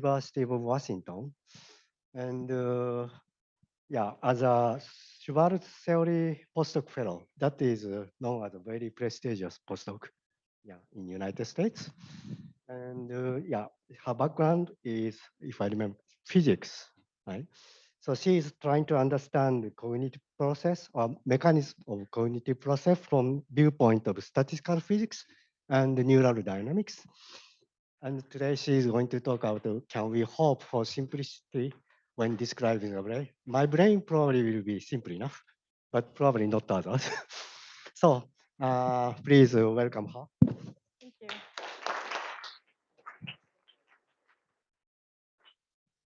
University of Washington. And uh, yeah, as a Swartz theory postdoc fellow, that is uh, known as a very prestigious postdoc yeah, in United States. And uh, yeah, her background is, if I remember, physics, right? So she is trying to understand the cognitive process or mechanism of cognitive process from viewpoint of statistical physics and neural dynamics. And today she is going to talk about uh, can we hope for simplicity when describing a brain? My brain probably will be simple enough, but probably not others. so uh, please uh, welcome her. Thank you.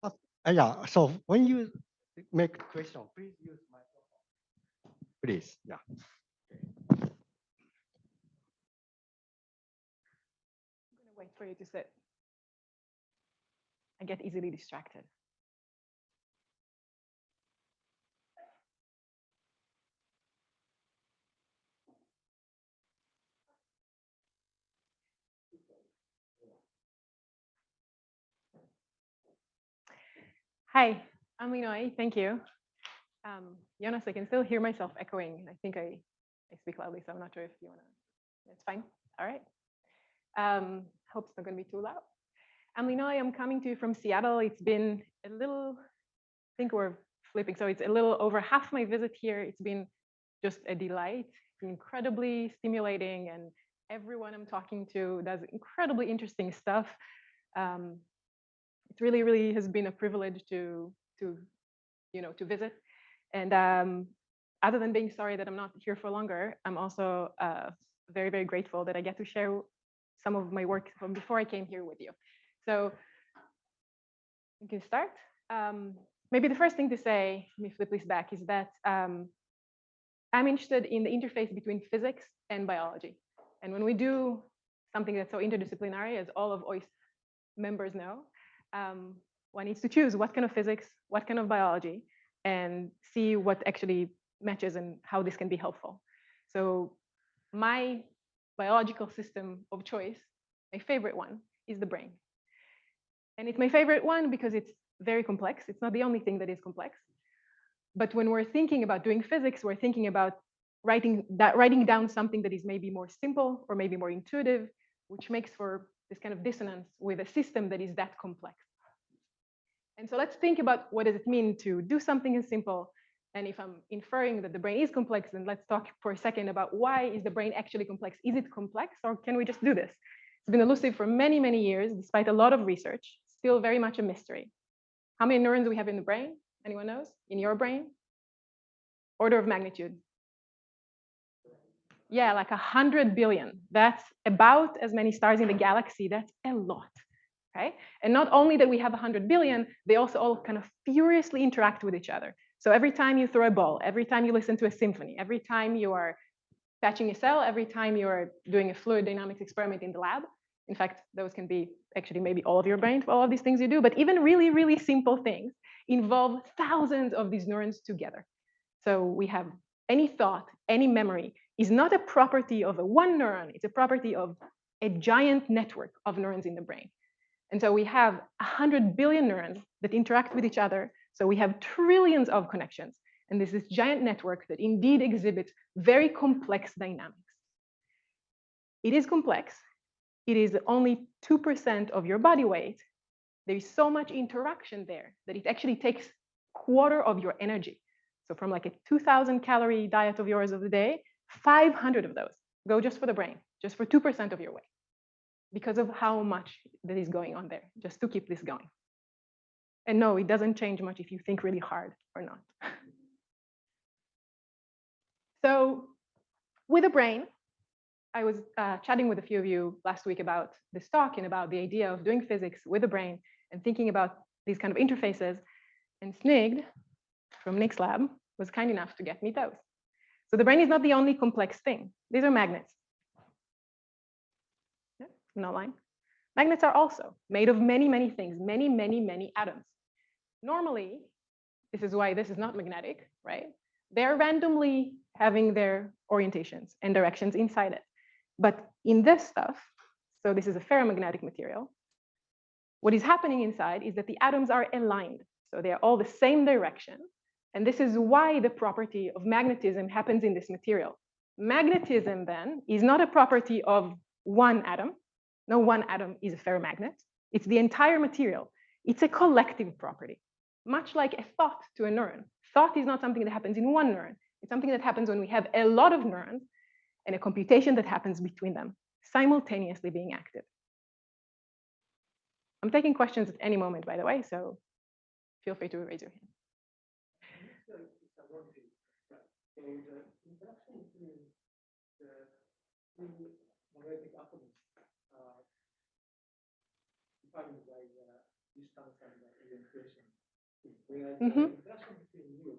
Uh, yeah, so when you make a question, please use microphone. Please, yeah. I'm for you to sit. I get easily distracted. Hi, I'm Leenoy. Thank you. Um, Jonas, I can still hear myself echoing. I think I, I speak loudly, so I'm not sure if you want to. It's fine. All right. Um, hope it's not going to be too loud. I'm. I'm coming to you from Seattle. It's been a little, I think we're flipping. So it's a little over half my visit here. It's been just a delight, incredibly stimulating, and everyone I'm talking to does incredibly interesting stuff. Um, it really, really has been a privilege to, to, you know, to visit. And um, other than being sorry that I'm not here for longer, I'm also uh, very, very grateful that I get to share some of my work from before I came here with you. So we can start. Um, maybe the first thing to say, let me flip this back, is that um, I'm interested in the interface between physics and biology. And when we do something that's so interdisciplinary, as all of OIST members know, um, one needs to choose what kind of physics, what kind of biology, and see what actually matches and how this can be helpful. So my biological system of choice, my favorite one, is the brain. And it's my favorite one because it's very complex. It's not the only thing that is complex. But when we're thinking about doing physics, we're thinking about writing that writing down something that is maybe more simple or maybe more intuitive, which makes for this kind of dissonance with a system that is that complex. And so let's think about what does it mean to do something as simple. And if I'm inferring that the brain is complex, then let's talk for a second about why is the brain actually complex? Is it complex or can we just do this? It's been elusive for many, many years, despite a lot of research, still very much a mystery. How many neurons do we have in the brain? Anyone knows? In your brain? Order of magnitude. Yeah, like a hundred billion. That's about as many stars in the galaxy. That's a lot. Okay. And not only that we have 100 billion, they also all kind of furiously interact with each other. So every time you throw a ball, every time you listen to a symphony, every time you are patching a cell, every time you are doing a fluid dynamics experiment in the lab, in fact, those can be actually maybe all of your brain all of these things you do, but even really, really simple things involve thousands of these neurons together. So we have any thought, any memory is not a property of a one neuron, it's a property of a giant network of neurons in the brain. And so we have 100 billion neurons that interact with each other. So we have trillions of connections. And this is giant network that indeed exhibits very complex dynamics. It is complex. It is only 2% of your body weight. There is so much interaction there that it actually takes quarter of your energy. So from like a 2000 calorie diet of yours of the day, 500 of those go just for the brain, just for 2% of your weight, because of how much that is going on there, just to keep this going. And no, it doesn't change much if you think really hard or not. so with a brain, I was uh, chatting with a few of you last week about this talk and about the idea of doing physics with a brain and thinking about these kind of interfaces. And Snigd from Nick's lab was kind enough to get me those. So the brain is not the only complex thing. These are magnets. Yeah, no line. Magnets are also made of many, many things, many, many, many atoms. Normally, this is why this is not magnetic, right? They're randomly having their orientations and directions inside it. But in this stuff, so this is a ferromagnetic material, What is happening inside is that the atoms are aligned. So they are all the same direction. And this is why the property of magnetism happens in this material. Magnetism then is not a property of one atom. No one atom is a ferromagnet. It's the entire material. It's a collective property, much like a thought to a neuron. Thought is not something that happens in one neuron. It's something that happens when we have a lot of neurons and a computation that happens between them, simultaneously being active. I'm taking questions at any moment, by the way, so feel free to raise your hand. atoms uh, by uh, distance and uh, orientation. Whereas Mhm. the interaction between you,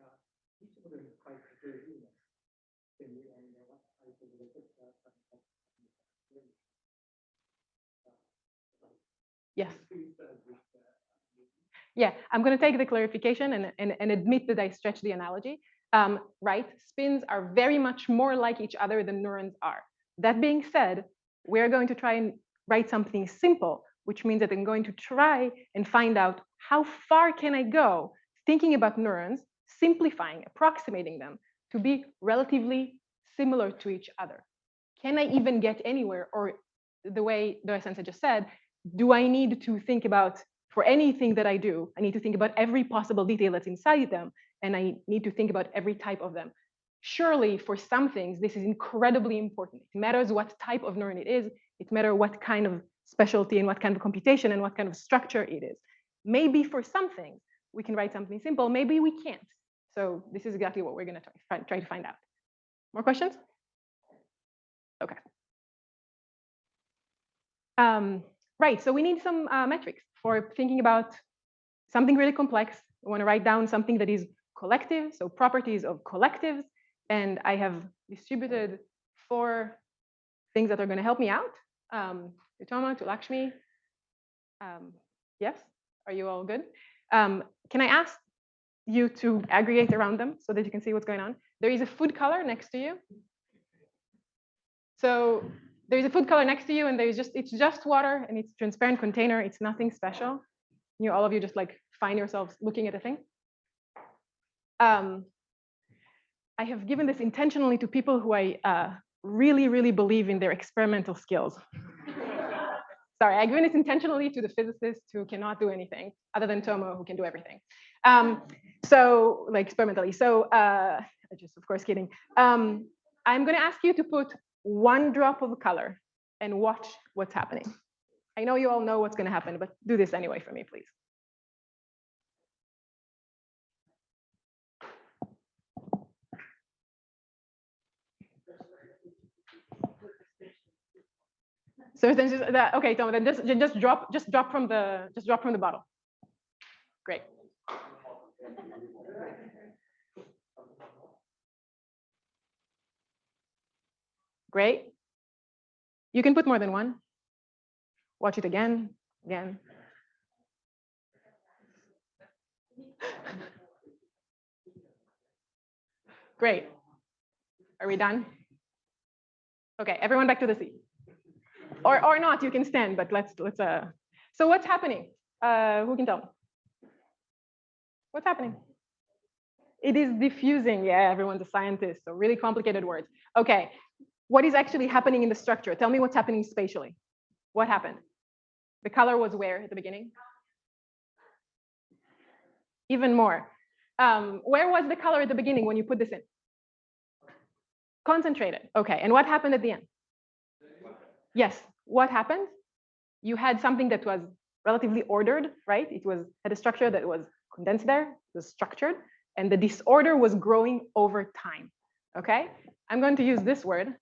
uh, each of them is quite heterogeneous. Depending on what type of receptor and Yes. uh, uh, Yeah, I'm going to take the clarification and, and, and admit that I stretched the analogy. Um, right, spins are very much more like each other than neurons are. That being said, we're going to try and write something simple, which means that I'm going to try and find out how far can I go thinking about neurons, simplifying, approximating them to be relatively similar to each other. Can I even get anywhere? Or the way Doya Sensei just said, do I need to think about for anything that I do, I need to think about every possible detail that's inside them, and I need to think about every type of them. Surely, for some things, this is incredibly important. It matters what type of neuron it is, it matters what kind of specialty and what kind of computation and what kind of structure it is. Maybe for some things, we can write something simple, maybe we can't. So this is exactly what we're gonna try, try to find out. More questions? Okay. Um, right, so we need some uh, metrics for thinking about something really complex. We want to write down something that is collective, so properties of collectives. And I have distributed four things that are going to help me out. Um, to Toma, to Lakshmi. Um, yes, are you all good? Um, can I ask you to aggregate around them so that you can see what's going on? There is a food color next to you. So there's a food color next to you and there's just, it's just water and it's transparent container. It's nothing special. You, all of you just like find yourselves looking at a thing. Um, I have given this intentionally to people who I uh, really, really believe in their experimental skills. Sorry, I've given this intentionally to the physicists who cannot do anything other than Tomo who can do everything. Um, so like experimentally. So uh, just of course kidding. Um, I'm gonna ask you to put one drop of color and watch what's happening. I know you all know what's gonna happen, but do this anyway for me, please. So then just that, okay, Tom, then just, ju- just drop, just drop from the, just drop from the bottle. Great. Great. You can put more than one. Watch it again, again. Great. Are we done? Okay, everyone back to the seat. Or, or not, you can stand, but let's, let's, uh, so what's happening? Uh, who can tell? What's happening? It is diffusing. Yeah, everyone's a scientist, so really complicated words. Okay, what is actually happening in the structure? Tell me what's happening spatially. What happened? The color was where at the beginning? Even more. Um, where was the color at the beginning when you put this in? Concentrated. Okay, and what happened at the end? Yes, what happened? You had something that was relatively ordered, right? It was had a structure that was condensed there, was structured, and the disorder was growing over time. Okay, I'm going to use this word,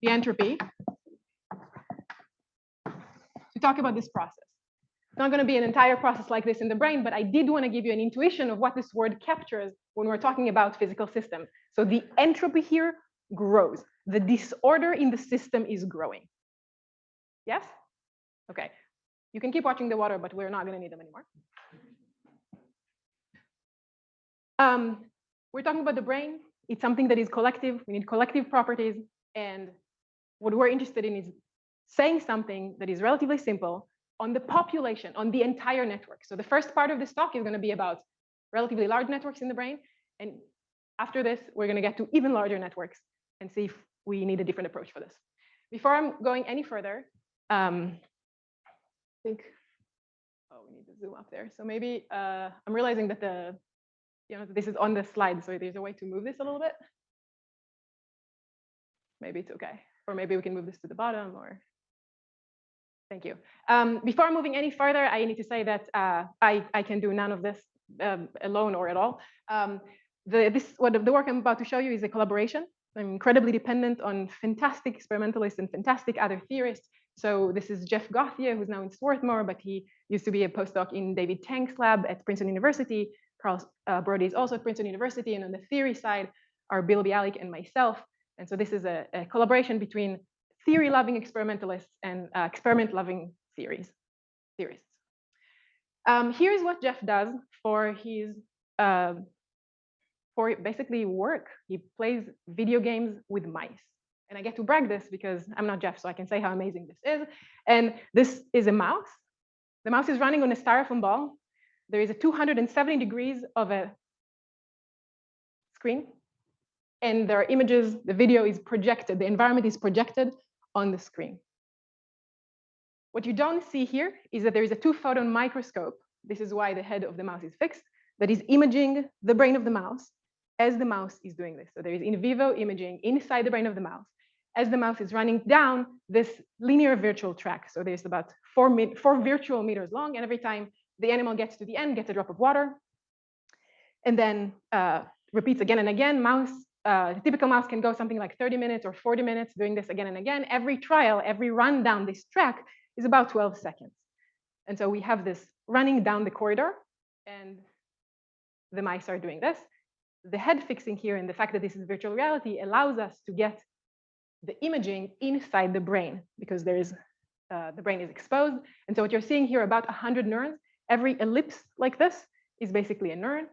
the entropy, to talk about this process. It's not going to be an entire process like this in the brain, but I did want to give you an intuition of what this word captures when we're talking about physical systems. So the entropy here grows. The disorder in the system is growing. Yes? Okay. You can keep watching the water, but we're not going to need them anymore. Um, we're talking about the brain. It's something that is collective. We need collective properties. And what we're interested in is saying something that is relatively simple on the population, on the entire network. So the first part of this talk is going to be about relatively large networks in the brain. And after this, we're going to get to even larger networks and see if we need a different approach for this. Before I'm going any further, um, I think, oh, we need to zoom up there. So maybe uh, I'm realizing that the, you know, this is on the slide, so there's a way to move this a little bit. Maybe it's okay. Or maybe we can move this to the bottom or Thank you. Um, before moving any further, I need to say that uh, I, I can do none of this um, alone or at all. Um, the, this, what the work I'm about to show you is a collaboration. I'm incredibly dependent on fantastic experimentalists and fantastic other theorists. So this is Jeff Gauthier, who's now in Swarthmore, but he used to be a postdoc in David Tank's lab at Princeton University. Carl uh, Brody is also at Princeton University. And on the theory side are Bill Bialek and myself. And so this is a, a collaboration between theory-loving experimentalists and uh, experiment-loving theories, theorists. Um, here's what Jeff does for his uh, for basically work. He plays video games with mice. And I get to brag this because I'm not Jeff, so I can say how amazing this is. And this is a mouse. The mouse is running on a styrofoam ball. There is a 270 degrees of a screen. And there are images, the video is projected, the environment is projected on the screen. What you don't see here is that there is a two photon microscope. This is why the head of the mouse is fixed, that is imaging the brain of the mouse as the mouse is doing this. So there is in vivo imaging inside the brain of the mouse as the mouse is running down this linear virtual track. So there's about four, four virtual meters long, and every time the animal gets to the end, gets a drop of water, and then uh, repeats again and again. Mouse uh, the typical mouse can go something like 30 minutes or 40 minutes doing this again and again. Every trial, every run down this track is about 12 seconds. And so we have this running down the corridor and the mice are doing this. The head fixing here and the fact that this is virtual reality allows us to get the imaging inside the brain because there is uh, the brain is exposed. And so what you're seeing here about 100 neurons, every ellipse like this is basically a neuron.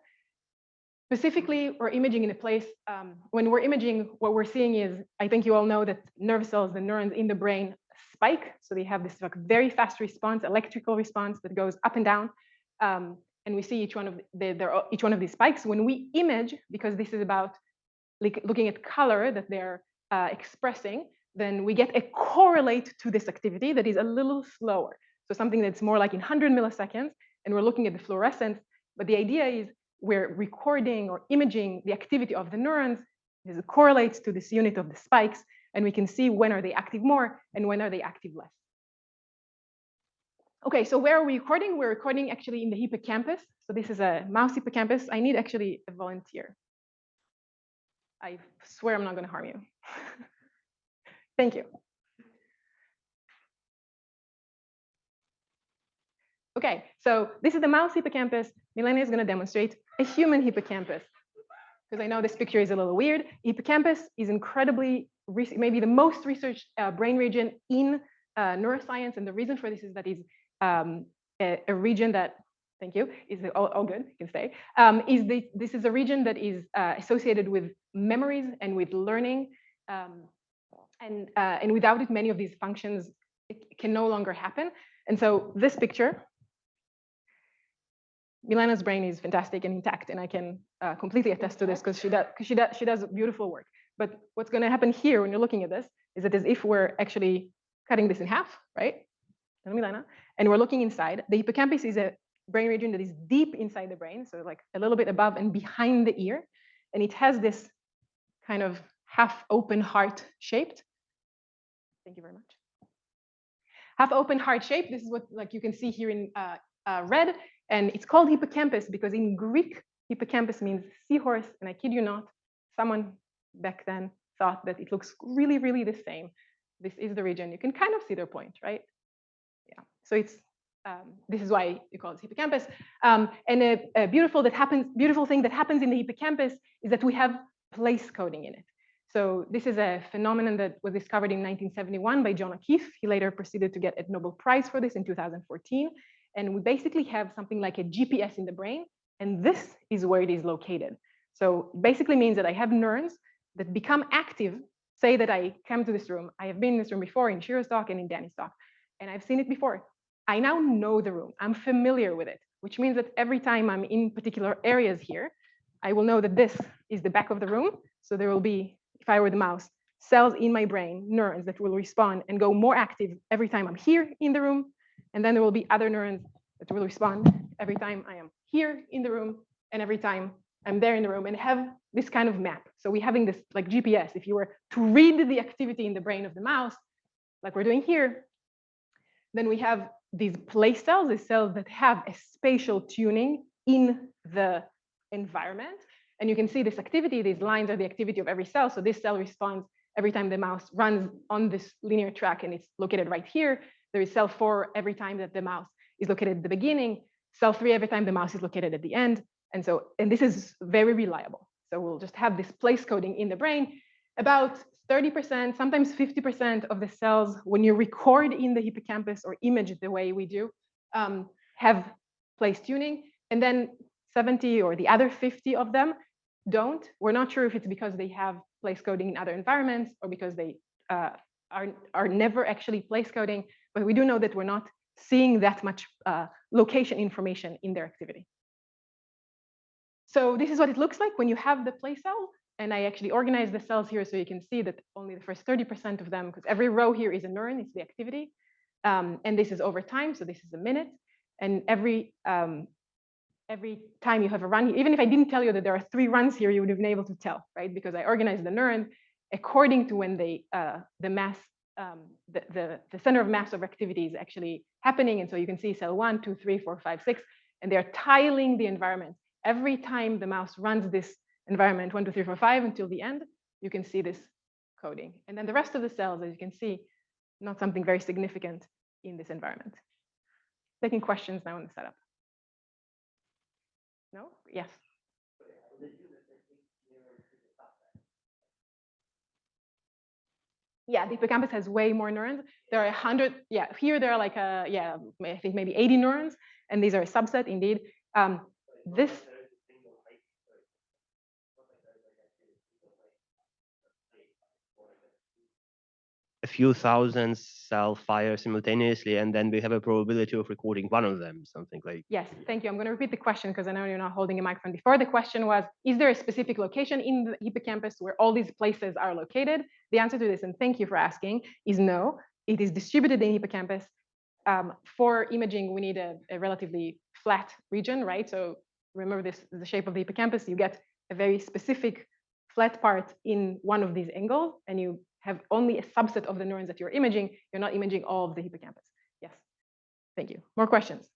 Specifically, we're imaging in a place, um, when we're imaging, what we're seeing is, I think you all know that nerve cells, the neurons in the brain spike. So they have this like very fast response, electrical response that goes up and down. Um, and we see each one of the, each one of these spikes. When we image, because this is about like looking at color that they're uh, expressing, then we get a correlate to this activity that is a little slower. So something that's more like in 100 milliseconds, and we're looking at the fluorescence. But the idea is we're recording or imaging the activity of the neurons. This correlates to this unit of the spikes, and we can see when are they active more and when are they active less. Okay, so where are we recording? We're recording actually in the hippocampus. So this is a mouse hippocampus. I need actually a volunteer. I swear I'm not going to harm you. Thank you. Okay, so this is the mouse hippocampus. Milena is going to demonstrate a human hippocampus. Because I know this picture is a little weird. Hippocampus is incredibly, maybe the most researched uh, brain region in uh, neuroscience. And the reason for this is that it's um, a, a, region that, thank you, is all, all good, you can stay, um, is the, this is a region that is uh, associated with memories and with learning. Um, and, uh, and without it, many of these functions can no longer happen. And so this picture Milena's brain is fantastic and intact, and I can uh, completely attest to this because she does she does she does beautiful work. But what's going to happen here when you're looking at this is that as if we're actually cutting this in half, right? Milena, and we're looking inside. The hippocampus is a brain region that is deep inside the brain, so like a little bit above and behind the ear, and it has this kind of half open heart shaped. Thank you very much. Half open heart shape. This is what like you can see here in uh, uh, red. And it's called hippocampus because in Greek, hippocampus means seahorse. And I kid you not, someone back then thought that it looks really, really the same. This is the region. You can kind of see their point, right? So it's um, this is why you call it hippocampus. Um, and a, a, beautiful that happens, beautiful thing that happens in the hippocampus is that we have place coding in it. So this is a phenomenon that was discovered in 1971 by John O'Keefe. He later proceeded to get a Nobel Prize for this in 2014. And we basically have something like a GPS in the brain, and this is where it is located. So basically means that I have neurons that become active say that I come to this room. I have been in this room before in Shiro's talk and in Danny's talk, and I've seen it before. I now know the room. I'm familiar with it, which means that every time I'm in particular areas here, I will know that this is the back of the room. So there will be, if I were the mouse, cells in my brain, neurons that will respond and go more active every time I'm here in the room. And then there will be other neurons that will respond every time I am here in the room and every time I'm there in the room and have this kind of map. So we're having this like GPS. If you were to read the activity in the brain of the mouse, like we're doing here, then we have these place cells, these cells that have a spatial tuning in the environment. And you can see this activity, these lines are the activity of every cell. So this cell responds every time the mouse runs on this linear track and it's located right here. There is cell four every time that the mouse is located at the beginning, cell three every time the mouse is located at the end. And so, and this is very reliable. So we'll just have this place coding in the brain. About 30%, sometimes 50% of the cells, when you record in the hippocampus or image the way we do, um, have place tuning. And then 70 or the other 50 of them don't. We're not sure if it's because they have place coding in other environments or because they uh, are, are never actually place coding, but we do know that we're not seeing that much uh, location information in their activity. So this is what it looks like when you have the place cell. And I actually organized the cells here so you can see that only the first 30% of them, because every row here is a neuron, it's the activity. Um, and this is over time, so this is a minute. And every um, every time you have a run, even if I didn't tell you that there are three runs here, you would have been able to tell, right? Because I organized the neuron according to when they uh, the mass um, the, the, the center of mass of activity is actually happening. And so you can see cell one, two, three, four, five, six, and they're tiling the environment. Every time the mouse runs this environment, one, two, three, four, five, until the end, you can see this coding. And then the rest of the cells, as you can see, not something very significant in this environment. Taking questions now in the setup. No? Yes. Yeah, the hippocampus has way more neurons. There are a hundred, yeah, here there are like a, yeah, I think maybe 80 neurons, and these are a subset indeed. Um, this, few thousand cell fire simultaneously, and then we have a probability of recording one of them, something like. yes, thank you. I'm going to repeat the question because I know you're not holding a microphone. Before the question was, is there a specific location in the hippocampus where all these places are located? The answer to this, and thank you for asking, is no. It is distributed in hippocampus. Um, for imaging, we need a, a relatively flat region, right? So remember this, the shape of the hippocampus, you get a very specific flat part in one of these angles, and you have only a subset of the neurons that you're imaging. You're not imaging all of the hippocampus. Yes. Thank you. More questions?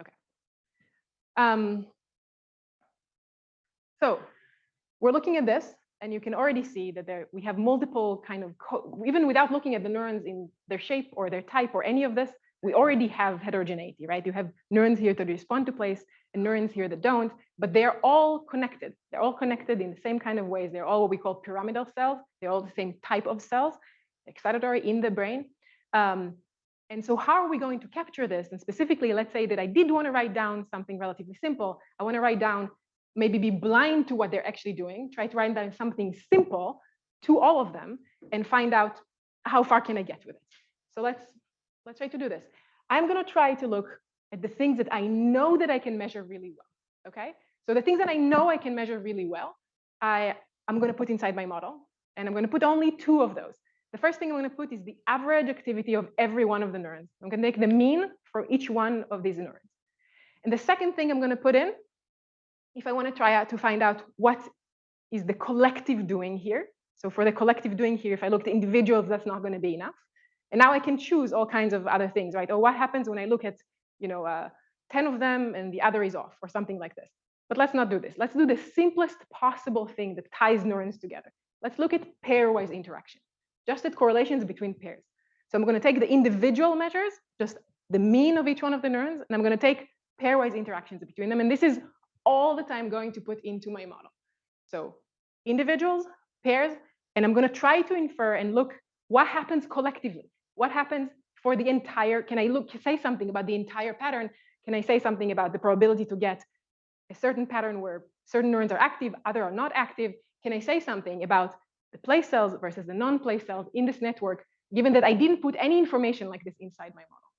Okay. Um, so we're looking at this, and you can already see that there we have multiple kind of even without looking at the neurons in their shape or their type or any of this, we already have heterogeneity, right? You have neurons here that respond to place and neurons here that don't, but they're all connected. They're all connected in the same kind of ways. They're all what we call pyramidal cells. They're all the same type of cells, excitatory in the brain. Um, and so how are we going to capture this? And specifically, let's say that I did want to write down something relatively simple. I want to write down, maybe be blind to what they're actually doing, try to write down something simple to all of them and find out how far can I get with it. So let's, let's try to do this. I'm going to try to look at the things that I know that I can measure really well. Okay, so the things that I know I can measure really well, I I'm going to put inside my model, and I'm going to put only two of those. The first thing I'm going to put is the average activity of every one of the neurons. I'm going to take the mean for each one of these neurons. And the second thing I'm going to put in, if I want to try out to find out what is the collective doing here. So for the collective doing here, if I look at individuals, that's not going to be enough. And now I can choose all kinds of other things, right? Or what happens when I look at you know, uh, 10 of them and the other is off or something like this. But let's not do this. Let's do the simplest possible thing that ties neurons together. Let's look at pairwise interaction, just at correlations between pairs. So I'm going to take the individual measures, just the mean of each one of the neurons, and I'm going to take pairwise interactions between them. And this is all the time going to put into my model. So individuals, pairs, and I'm going to try to infer and look what happens collectively. What happens for the entire, can I look, say something about the entire pattern? Can I say something about the probability to get a certain pattern where certain neurons are active, other are not active? Can I say something about the place cells versus the non-place cells in this network, given that I didn't put any information like this inside my model.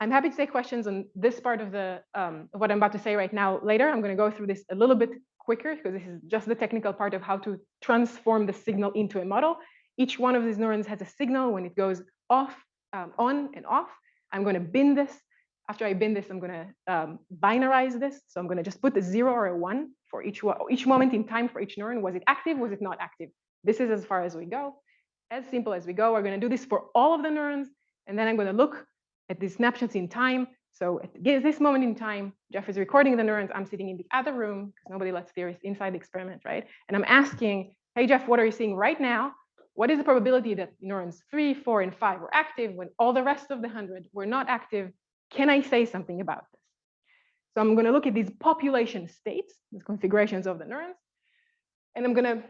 I'm happy to take questions on this part of the um, of what I'm about to say right now later. I'm going to go through this a little bit quicker because this is just the technical part of how to transform the signal into a model. Each one of these neurons has a signal when it goes off, um, on and off. I'm going to bin this. After I bin this, I'm going to um, binarize this. So I'm going to just put a zero or a one for each, each moment in time for each neuron. Was it active? Was it not active? This is as far as we go. As simple as we go. We're going to do this for all of the neurons. And then I'm going to look at these snapshots in time. So at this moment in time, Jeff is recording the neurons. I'm sitting in the other room because nobody lets theorists inside the experiment, right? And I'm asking, hey, Jeff, what are you seeing right now? What is the probability that neurons three, four, and five were active when all the rest of the 100 were not active? Can I say something about this? So I'm going to look at these population states, these configurations of the neurons, and I'm going to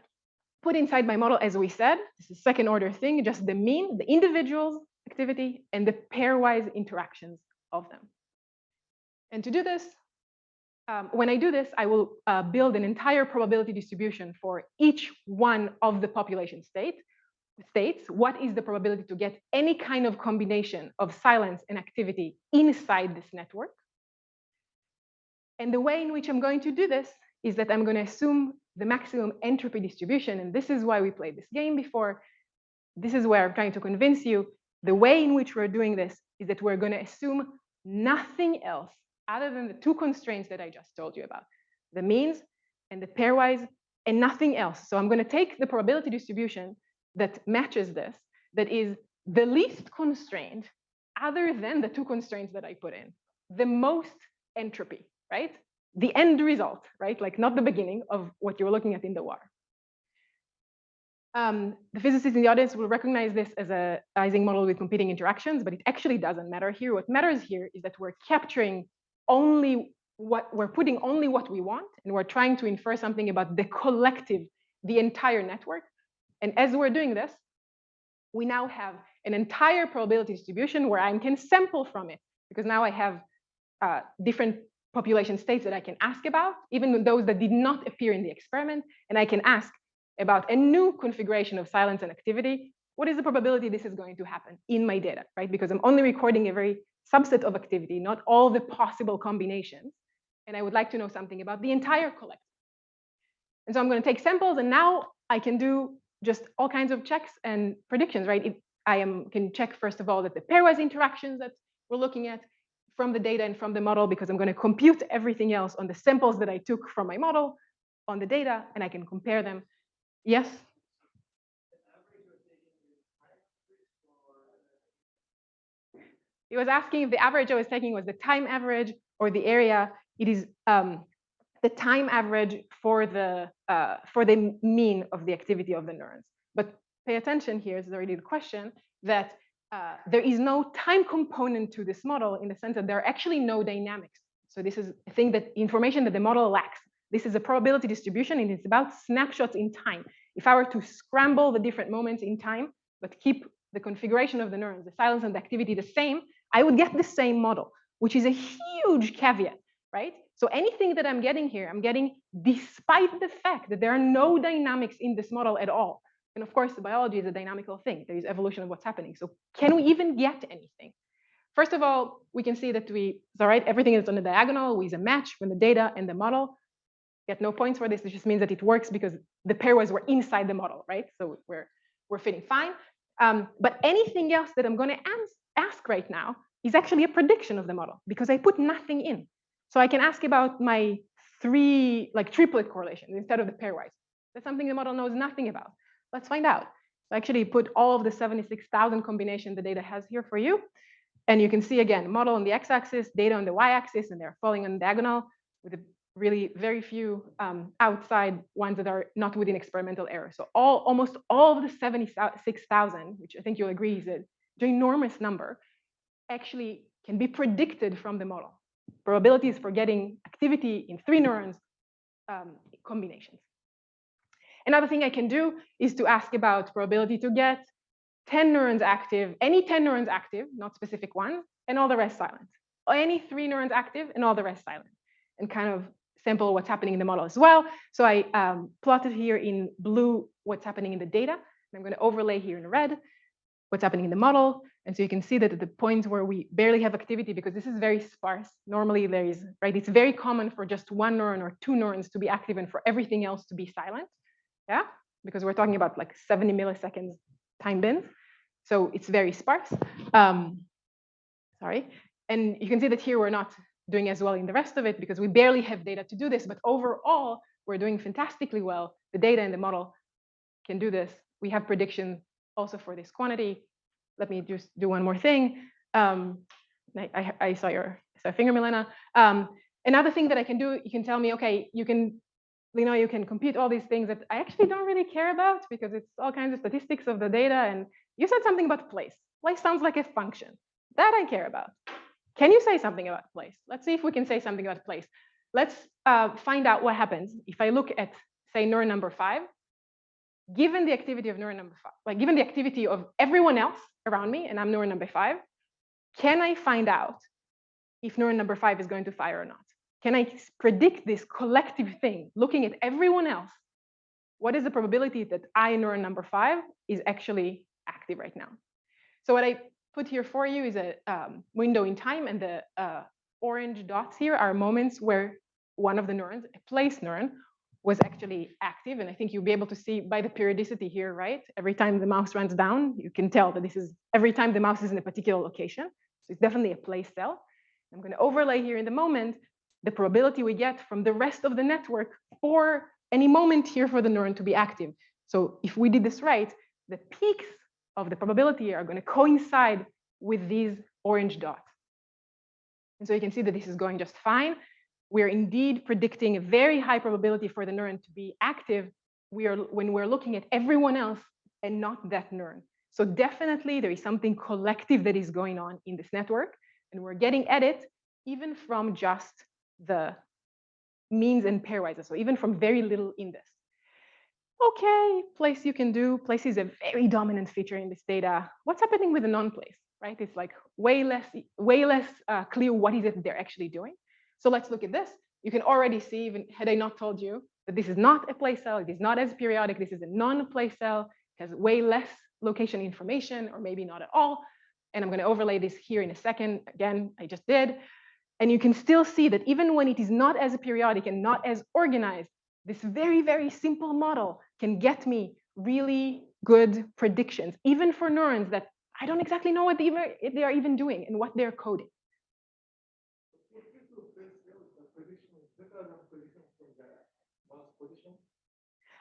put inside my model, as we said, this is second order thing, just the mean, the individuals activity, and the pairwise interactions of them. And to do this, um, when I do this, I will uh, build an entire probability distribution for each one of the population state, states. What is the probability to get any kind of combination of silence and activity inside this network? And the way in which I'm going to do this is that I'm going to assume the maximum entropy distribution. And this is why we played this game before. This is where I'm trying to convince you the way in which we're doing this is that we're going to assume nothing else other than the two constraints that I just told you about, the means and the pairwise and nothing else. So I'm going to take the probability distribution that matches this, that is the least constrained other than the two constraints that I put in, the most entropy, right? The end result, right? Like not the beginning of what you're looking at in the WAR. Um, the physicists in the audience will recognize this as a Ising model with competing interactions, but it actually doesn't matter here. What matters here is that we're capturing only what we're putting only what we want, and we're trying to infer something about the collective, the entire network. And as we're doing this, we now have an entire probability distribution where I can sample from it, because now I have uh, different population states that I can ask about, even those that did not appear in the experiment, and I can ask, about a new configuration of silence and activity, what is the probability this is going to happen in my data, right? Because I'm only recording a very subset of activity, not all the possible combinations. And I would like to know something about the entire collection. And so I'm going to take samples, and now I can do just all kinds of checks and predictions, right? I am can check first of all that the pairwise interactions that we're looking at from the data and from the model, because I'm going to compute everything else on the samples that I took from my model on the data, and I can compare them Yes? He was asking if the average I was taking was the time average or the area. It is um, the time average for the uh, for the mean of the activity of the neurons. But pay attention here, is already the question, that uh, there is no time component to this model in the sense that there are actually no dynamics. So this is a thing that information that the model lacks. This is a probability distribution and it's about snapshots in time. If I were to scramble the different moments in time, but keep the configuration of the neurons, the silence and the activity the same, I would get the same model, which is a huge caveat, right? So anything that I'm getting here, I'm getting despite the fact that there are no dynamics in this model at all. And of course, biology is a dynamical thing. There is evolution of what's happening. So can we even get anything? First of all, we can see that we, all right, everything is on the diagonal. We use a match when the data and the model get no points for this. It just means that it works because the pairwise were inside the model, right? So we're we're fitting fine. Um, but anything else that I'm going to ask right now is actually a prediction of the model because I put nothing in. So I can ask about my three like triplet correlations instead of the pairwise. That's something the model knows nothing about. Let's find out. So actually put all of the 76,000 combination the data has here for you. And you can see again, model on the x-axis, data on the y-axis, and they're falling on diagonal with a really very few um, outside ones that are not within experimental error. So all almost all of the 76,000, which I think you'll agree is an enormous number, actually can be predicted from the model. Probabilities for getting activity in three neurons um, combinations. Another thing I can do is to ask about probability to get 10 neurons active, any 10 neurons active, not specific ones, and all the rest silent. Or any three neurons active and all the rest silent. And kind of sample what's happening in the model as well. So I um, plotted here in blue what's happening in the data. And I'm going to overlay here in red what's happening in the model. And so you can see that at the points where we barely have activity, because this is very sparse, normally there is, right? It's very common for just one neuron or two neurons to be active and for everything else to be silent. Yeah, because we're talking about like 70 milliseconds time bins. So it's very sparse. Um, sorry. And you can see that here we're not doing as well in the rest of it because we barely have data to do this. But overall, we're doing fantastically well. The data in the model can do this. We have prediction also for this quantity. Let me just do one more thing. Um, I, I, saw your saw finger, Milena. Um, another thing that I can do, you can tell me, okay, you can, you know, you can compute all these things that I actually don't really care about because it's all kinds of statistics of the data. And you said something about place. Place sounds like a function. That I care about. Can you say something about place? Let's see if we can say something about place. Let's uh, find out what happens if I look at, say, neuron number five, given the activity of neuron number five, like given the activity of everyone else around me, and I'm neuron number five, can I find out if neuron number five is going to fire or not? Can I predict this collective thing, looking at everyone else? What is the probability that I, neuron number five, is actually active right now? So what I put here for you is a um, window in time, and the uh, orange dots here are moments where one of the neurons, a place neuron, was actually active. And I think you'll be able to see by the periodicity here, right? Every time the mouse runs down, you can tell that this is every time the mouse is in a particular location. So it's definitely a place cell. I'm going to overlay here in the moment the probability we get from the rest of the network for any moment here for the neuron to be active. So if we did this right, the peaks of the probability are going to coincide with these orange dots. And so you can see that this is going just fine. We're indeed predicting a very high probability for the neuron to be active we are, when we're looking at everyone else and not that neuron. So definitely there is something collective that is going on in this network, and we're getting at it even from just the means and pairwise, so even from very little in this okay, place you can do. Place is a very dominant feature in this data. What's happening with the non-place, right? It's like way less, way less uh, clear what is it they're actually doing. So let's look at this. You can already see, even had I not told you, that this is not a place cell. It is not as periodic. This is a non-place cell. It has way less location information, or maybe not at all. And I'm going to overlay this here in a second. Again, I just did. And you can still see that even when it is not as periodic and not as organized, this very, very simple model can get me really good predictions, even for neurons that I don't exactly know what they, they are even doing and what they're coding.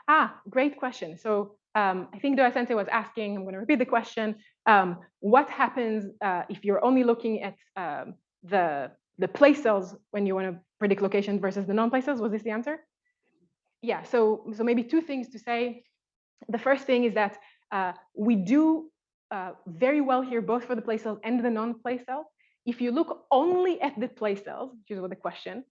Ah, great question. So um, I think Doya Sensei was asking, I'm going to repeat the question, um, what happens uh, if you're only looking at um, the, the place cells when you want to predict location versus the non-place cells? Was this the answer? yeah, so, so maybe two things to say. The first thing is that uh, we do uh, very well here, both for the place cells and the non-place cells. If you look only at the place cells, which is what the question,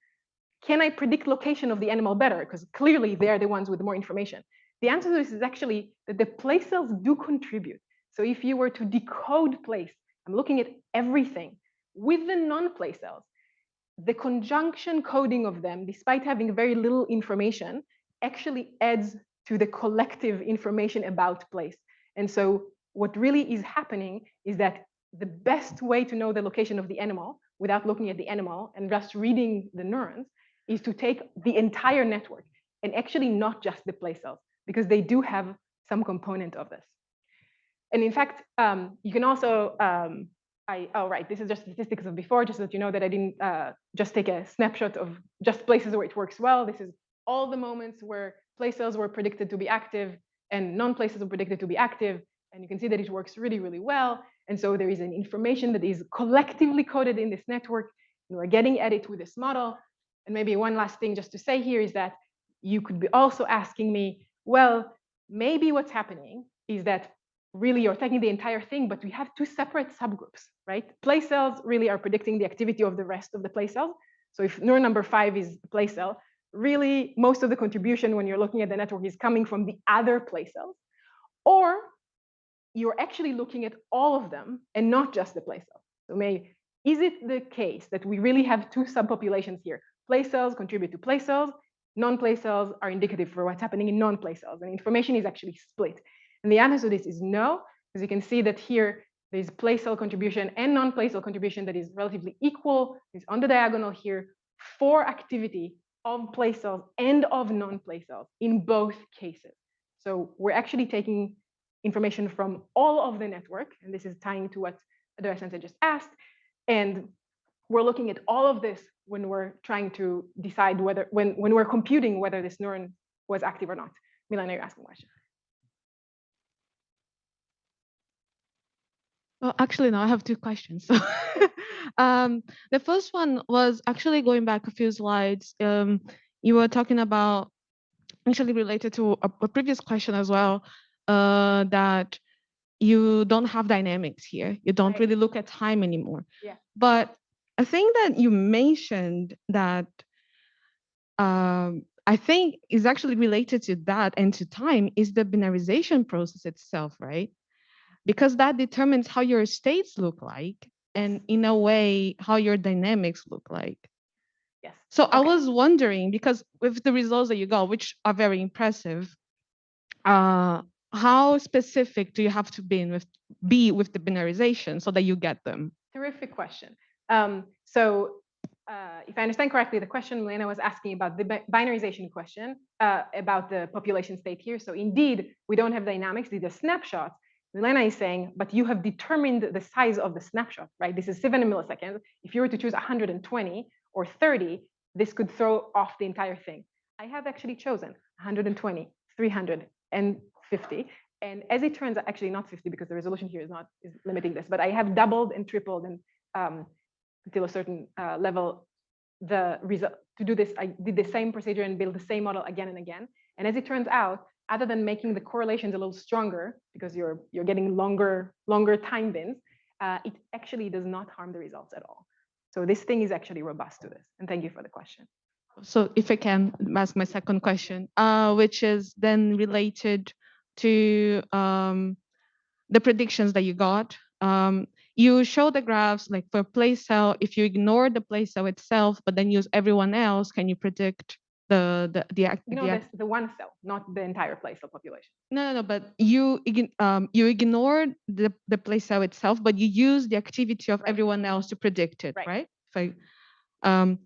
can I predict location of the animal better? Because clearly they're the ones with more information. The answer to this is actually that the place cells do contribute. So if you were to decode place, I'm looking at everything with the non-place cells, the conjunction coding of them, despite having very little information, actually adds to the collective information about place. And so what really is happening is that the best way to know the location of the animal without looking at the animal and just reading the neurons is to take the entire network and actually not just the place cells because they do have some component of this. And in fact, um, you can also, um, I, oh, right, this is just statistics of before, just so that you know that I didn't uh, just take a snapshot of just places where it works well. This is all the moments where place cells were predicted to be active and non-places were predicted to be active. And you can see that it works really, really well. And so there is an information that is collectively coded in this network. And we're getting at it with this model. And maybe one last thing just to say here is that you could be also asking me, well, maybe what's happening is that really you're taking the entire thing, but we have two separate subgroups, right? Place cells really are predicting the activity of the rest of the place cells. So if neuron number five is a place cell, really most of the contribution when you're looking at the network is coming from the other place cells, or you're actually looking at all of them and not just the place cell. So may, is it the case that we really have two subpopulations here, place cells contribute to place cells, non-place cells are indicative for what's happening in non-place cells, and information is actually split. And the answer to this is no, because you can see that here there's place cell contribution and non-place cell contribution that is relatively equal, is on the diagonal here for activity of place cells and of non-place cells in both cases. So we're actually taking information from all of the network, and this is tying to what Adora Sensei just asked, and we're looking at all of this when we're trying to decide whether, when, when we're computing whether this neuron was active or not. Milena, you're asking a question. Well, actually, no, I have two questions. So, um, the first one was actually going back a few slides. Um, you were talking about actually related to a, a previous question as well, uh, that you don't have dynamics here. You don't Right. really look at time anymore. Yeah. But I think that you mentioned that um, I think is actually related to that and to time is the binarization process itself, right? Because that determines how your states look like and in a way how your dynamics look like. Yes. So I was wondering because with the results that you got, which are very impressive, uh, how specific do you have to be in with be with the binarization so that you get them? Terrific question. Um, so uh, if I understand correctly, the question Milena was asking about the binarization question uh, about the population state here. So indeed, we don't have dynamics, these are snapshots. Milena is saying, but you have determined the size of the snapshot, right? This is seven milliseconds. If you were to choose 120 or 30, this could throw off the entire thing. I have actually chosen 120, 350. And as it turns out, actually not 50 because the resolution here is not is limiting this, but I have doubled and tripled and um, until a certain uh, level the result to do this. I did the same procedure and build the same model again and again. And as it turns out, other than making the correlations a little stronger because you're you're getting longer longer time bins, uh, it actually does not harm the results at all. So this thing is actually robust to this. And thank you for the question. So if I can ask my second question, uh, which is then related to um, the predictions that you got. Um, you show the graphs like for place cell, if you ignore the place cell itself, but then use everyone else, can you predict the the the, act- know, the act- the one cell, not the entire place cell population. no, no, no, but you um, you ignore the, the place cell itself, but you use the activity of everyone else to predict it, Right. right? I, um,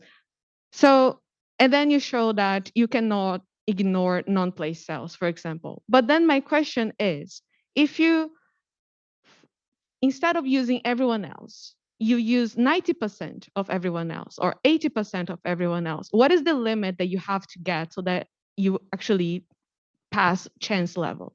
so, and then you show that you cannot ignore non-place cells, for example. But then my question is, if you, instead of using everyone else, you use 90% of everyone else or 80% of everyone else, what is the limit that you have to get so that you actually pass chance level?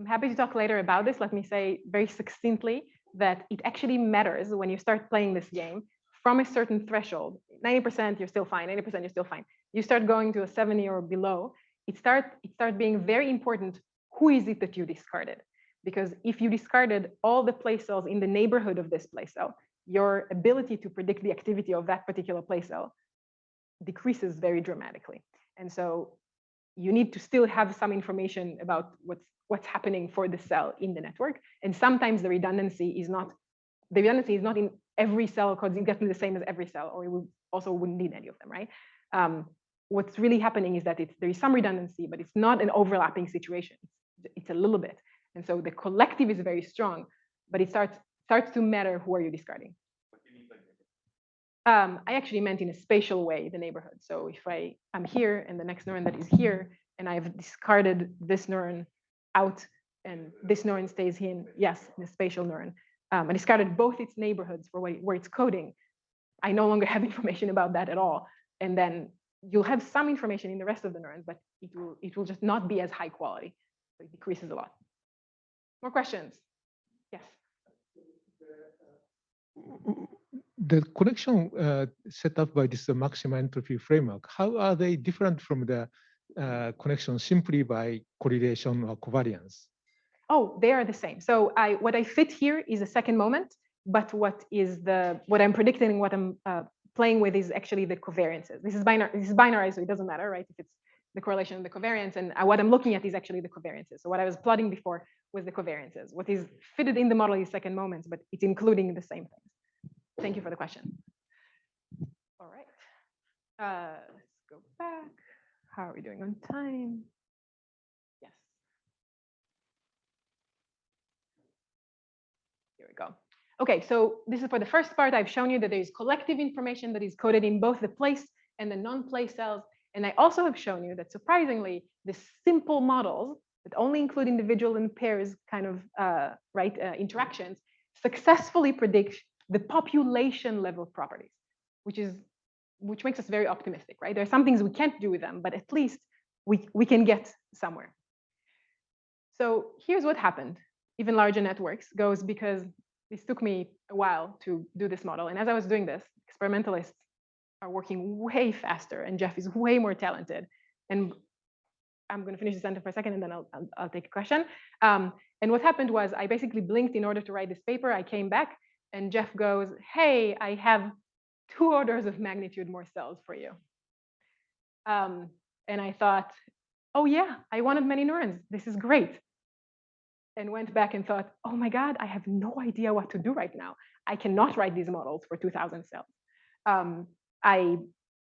I'm happy to talk later about this. Let me say very succinctly that it actually matters when you start playing this game from a certain threshold. 90% you're still fine, 80% you're still fine. You start going to a 70 or below, it start it start being very important who is it that you discarded? Because if you discarded all the place cells in the neighborhood of this place cell, your ability to predict the activity of that particular place cell decreases very dramatically. And so you need to still have some information about what's what's happening for the cell in the network. And sometimes the redundancy is not the redundancy is not in every cell because it's getting the same as every cell, or we also wouldn't need any of them, right? Um, what's really happening is that it's, there is some redundancy, but it's not an overlapping situation. It's a little bit. And so the collective is very strong, but it starts starts to matter who are you discarding. Um, I actually meant in a spatial way, the neighborhood. So if I am here and the next neuron that is here, and I've discarded this neuron out and this neuron stays in, yes, in a spatial neuron. Um, I discarded both its neighborhoods for where, where it's coding. I no longer have information about that at all. And then you'll have some information in the rest of the neurons, but it will, it will just not be as high quality. So it decreases a lot. More questions? Yes. the connection uh, set up by this uh, maximum entropy framework, how are they different from the uh, connection simply by correlation or covariance? Oh, they are the same. So I what I fit here is a second moment, but what is the what I'm predicting, what I'm uh, playing with is actually the covariances. This is binary. This is binary, so it doesn't matter, right? If it's the correlation and the covariance, and uh, what I'm looking at is actually the covariances. So what I was plotting before was the covariances. What is fitted in the model is second moments, but it's including the same things. Thank you for the question. All right. Uh, let's go back. How are we doing on time? Yes. Here we go. Okay, so this is for the first part. I've shown you that there is collective information that is coded in both the place and the non-place cells. And I also have shown you that surprisingly, the simple models that only include individual and pairs kind of uh, right uh, interactions successfully predict the population level properties, which is which makes us very optimistic, right? There are some things we can't do with them, but at least we, we can get somewhere. So here's what happened. Even larger networks goes because this took me a while to do this model. And as I was doing this, experimentalists are working way faster and Jeff is way more talented. And I'm going to finish the sentence for a second and then I'll, I'll, I'll take a question. Um, and what happened was I basically blinked in order to write this paper. I came back and Jeff goes, hey, I have two orders of magnitude more cells for you. Um, and I thought, oh yeah, I wanted many neurons. This is great. And went back and thought, oh my God, I have no idea what to do right now. I cannot write these models for 2000 cells. Um, I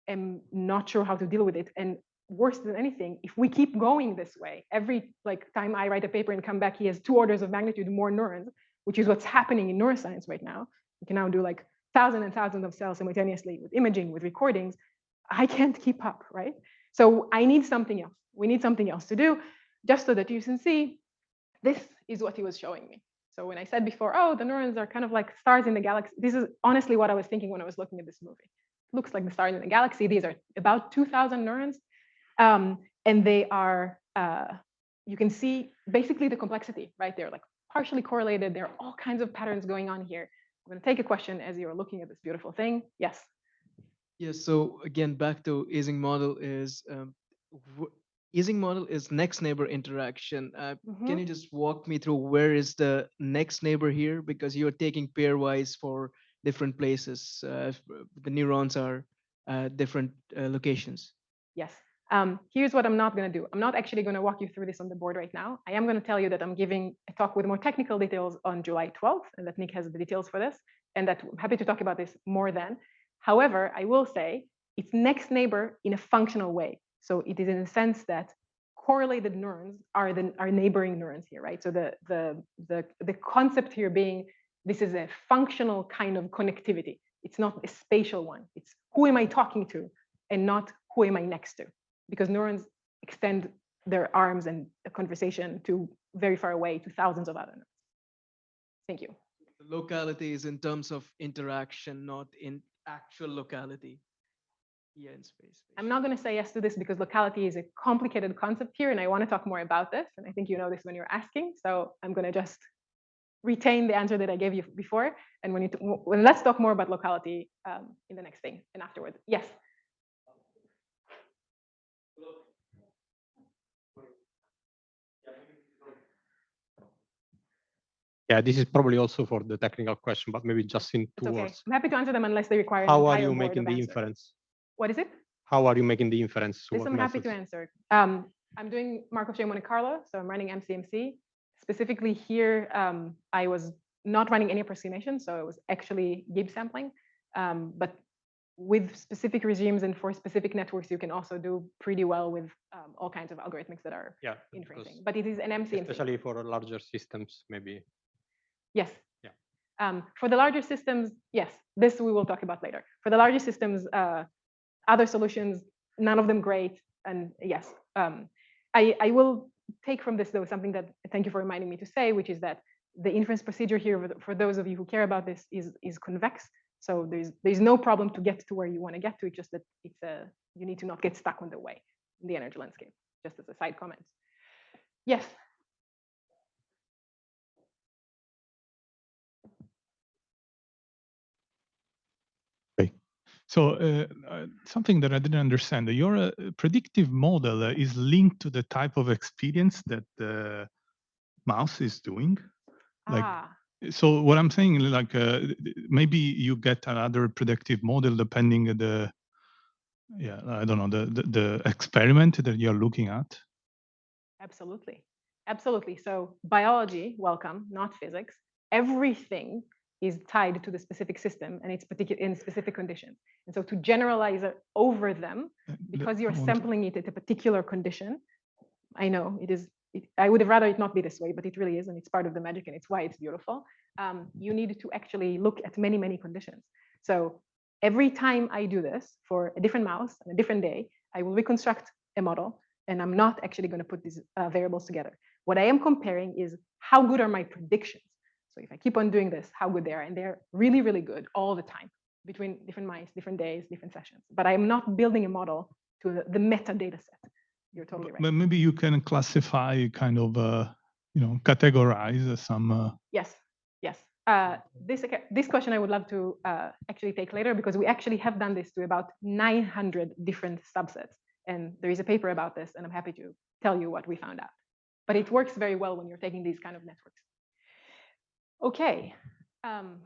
am not sure how to deal with it. And worse than anything, if we keep going this way, every like time I write a paper and come back, he has two orders of magnitude more neurons, which is what's happening in neuroscience right now. We can now do like thousands and thousands of cells simultaneously with imaging, with recordings, I can't keep up, right? So I need something else. We need something else to do, just so that you can see this is what he was showing me. So when I said before, oh, the neurons are kind of like stars in the galaxy, this is honestly what I was thinking when I was looking at this movie. Looks like the stars in the galaxy. These are about 2,000 neurons. Um, and they are, uh, you can see basically the complexity, right? They're like partially correlated. There are all kinds of patterns going on here. I'm going to take a question as you're looking at this beautiful thing. Yes. Yes. So again, back to Ising model is um, Ising model is next neighbor interaction. Uh, Mm -hmm. Can you just walk me through where is the next neighbor here? Because you're taking pairwise for different places. Uh, the neurons are uh, different uh, locations. Yes. Um, here's what I'm not going to do. I'm not actually going to walk you through this on the board right now. I am going to tell you that I'm giving a talk with more technical details on July 12th, and that Nick has the details for this, and that I'm happy to talk about this more then. However, I will say it's next neighbor in a functional way. So it is in the sense that correlated neurons are the are neighboring neurons here, right? So the the the the concept here being this is a functional kind of connectivity. It's not a spatial one. It's who am I talking to, and not who am I next to because neurons extend their arms and a conversation to very far away to thousands of other neurons. Thank you. The locality is in terms of interaction, not in actual locality. Yeah, in space. I'm not going to say yes to this because locality is a complicated concept here, and I want to talk more about this. And I think you know this when you're asking, so I'm going to just retain the answer that I gave you before. And when you when let's talk more about locality um, in the next thing and afterwards. Yes. Yeah, this is probably also for the technical question, but maybe just in two okay. words. I'm happy to answer them unless they require. How are you making the inference? What is it? How are you making the inference? This I'm happy to answer. Um, I'm doing Markov chain Monte Carlo, so I'm running MCMC. Specifically here, um, I was not running any approximation, so it was actually Gibbs sampling. Um, but with specific regimes and for specific networks, you can also do pretty well with um, all kinds of algorithmics that are yeah, inferencing. But it is an MCMC. Especially for larger systems, maybe. Yes. Yeah. Um, for the larger systems, yes, this we will talk about later. For the larger systems, uh, other solutions, none of them great. And yes, um, I, I will take from this though something that thank you for reminding me to say, which is that the inference procedure here for, those of you who care about this is is convex. So there's there's no problem to get to where you want to get to. Just that it's a you need to not get stuck on the way in the energy landscape. Just as a side comment. Yes. So uh, uh, something that I didn't understand, your uh, predictive model uh, is linked to the type of experience that the mouse is doing. Like, ah. so what I'm saying, like uh, maybe you get another predictive model depending the, yeah, I don't know, the, the, the experiment that you're looking at. Absolutely, absolutely. So biology, welcome, not physics. Everything is tied to the specific system and its particular in specific conditions. And so to generalize it over them, Uh, because you're sampling it at a particular condition, I know it is, it, I would have rather it not be this way, but it really is, and it's part of the magic and it's why it's beautiful. Um, you need to actually look at many, many conditions. So every time I do this for a different mouse on a different day, I will reconstruct a model and I'm not actually going to put these uh, variables together. What I am comparing is how good are my predictions. So if I keep on doing this, how good they are, and they're really, really good all the time between different mice, different days, different sessions. But I am not building a model to the, the metadata set. You're totally right. But maybe you can classify, kind of, uh, you know, categorize some. Uh, Yes, yes. Uh, this this question I would love to uh, actually take later because we actually have done this to about 900 different subsets, and there is a paper about this, and I'm happy to tell you what we found out. But it works very well when you're taking these kind of networks. Okay, um,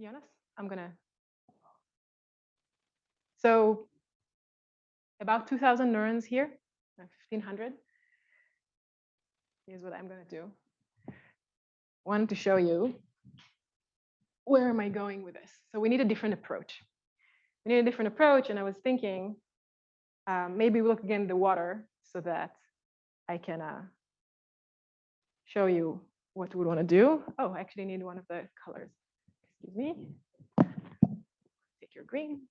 Jonas, I'm gonna. So about 2,000 neurons here, uh, 1,500. Here's what I'm gonna do wanted to show you where am I going with this. So we need a different approach. We need a different approach, and I was thinking um, maybe we look again at the water so that I can uh, show you what we want to do. Oh, I actually need one of the colors. Excuse me. Take your green.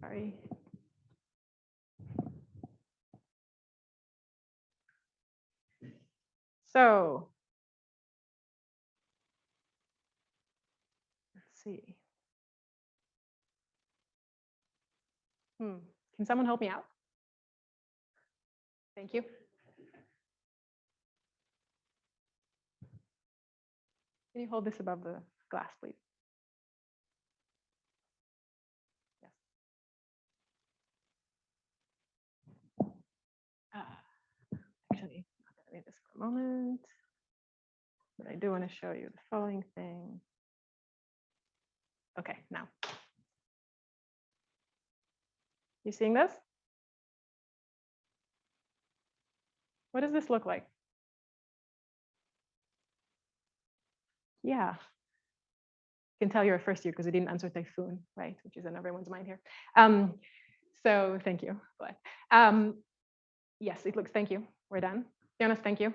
Sorry. So let's see. Hmm. Can someone help me out? Thank you. Can you hold this above the glass, please? Yes. Ah, Actually, I'm not gonna need this for a moment. But I do want to show you the following thing. Okay, now. You seeing this? What does this look like? Yeah. You can tell you're a first year because you didn't answer typhoon, right? Which is on everyone's mind here. Um, so thank you. Glad. Um, yes, it looks, thank you. We're done. Jonas, thank you.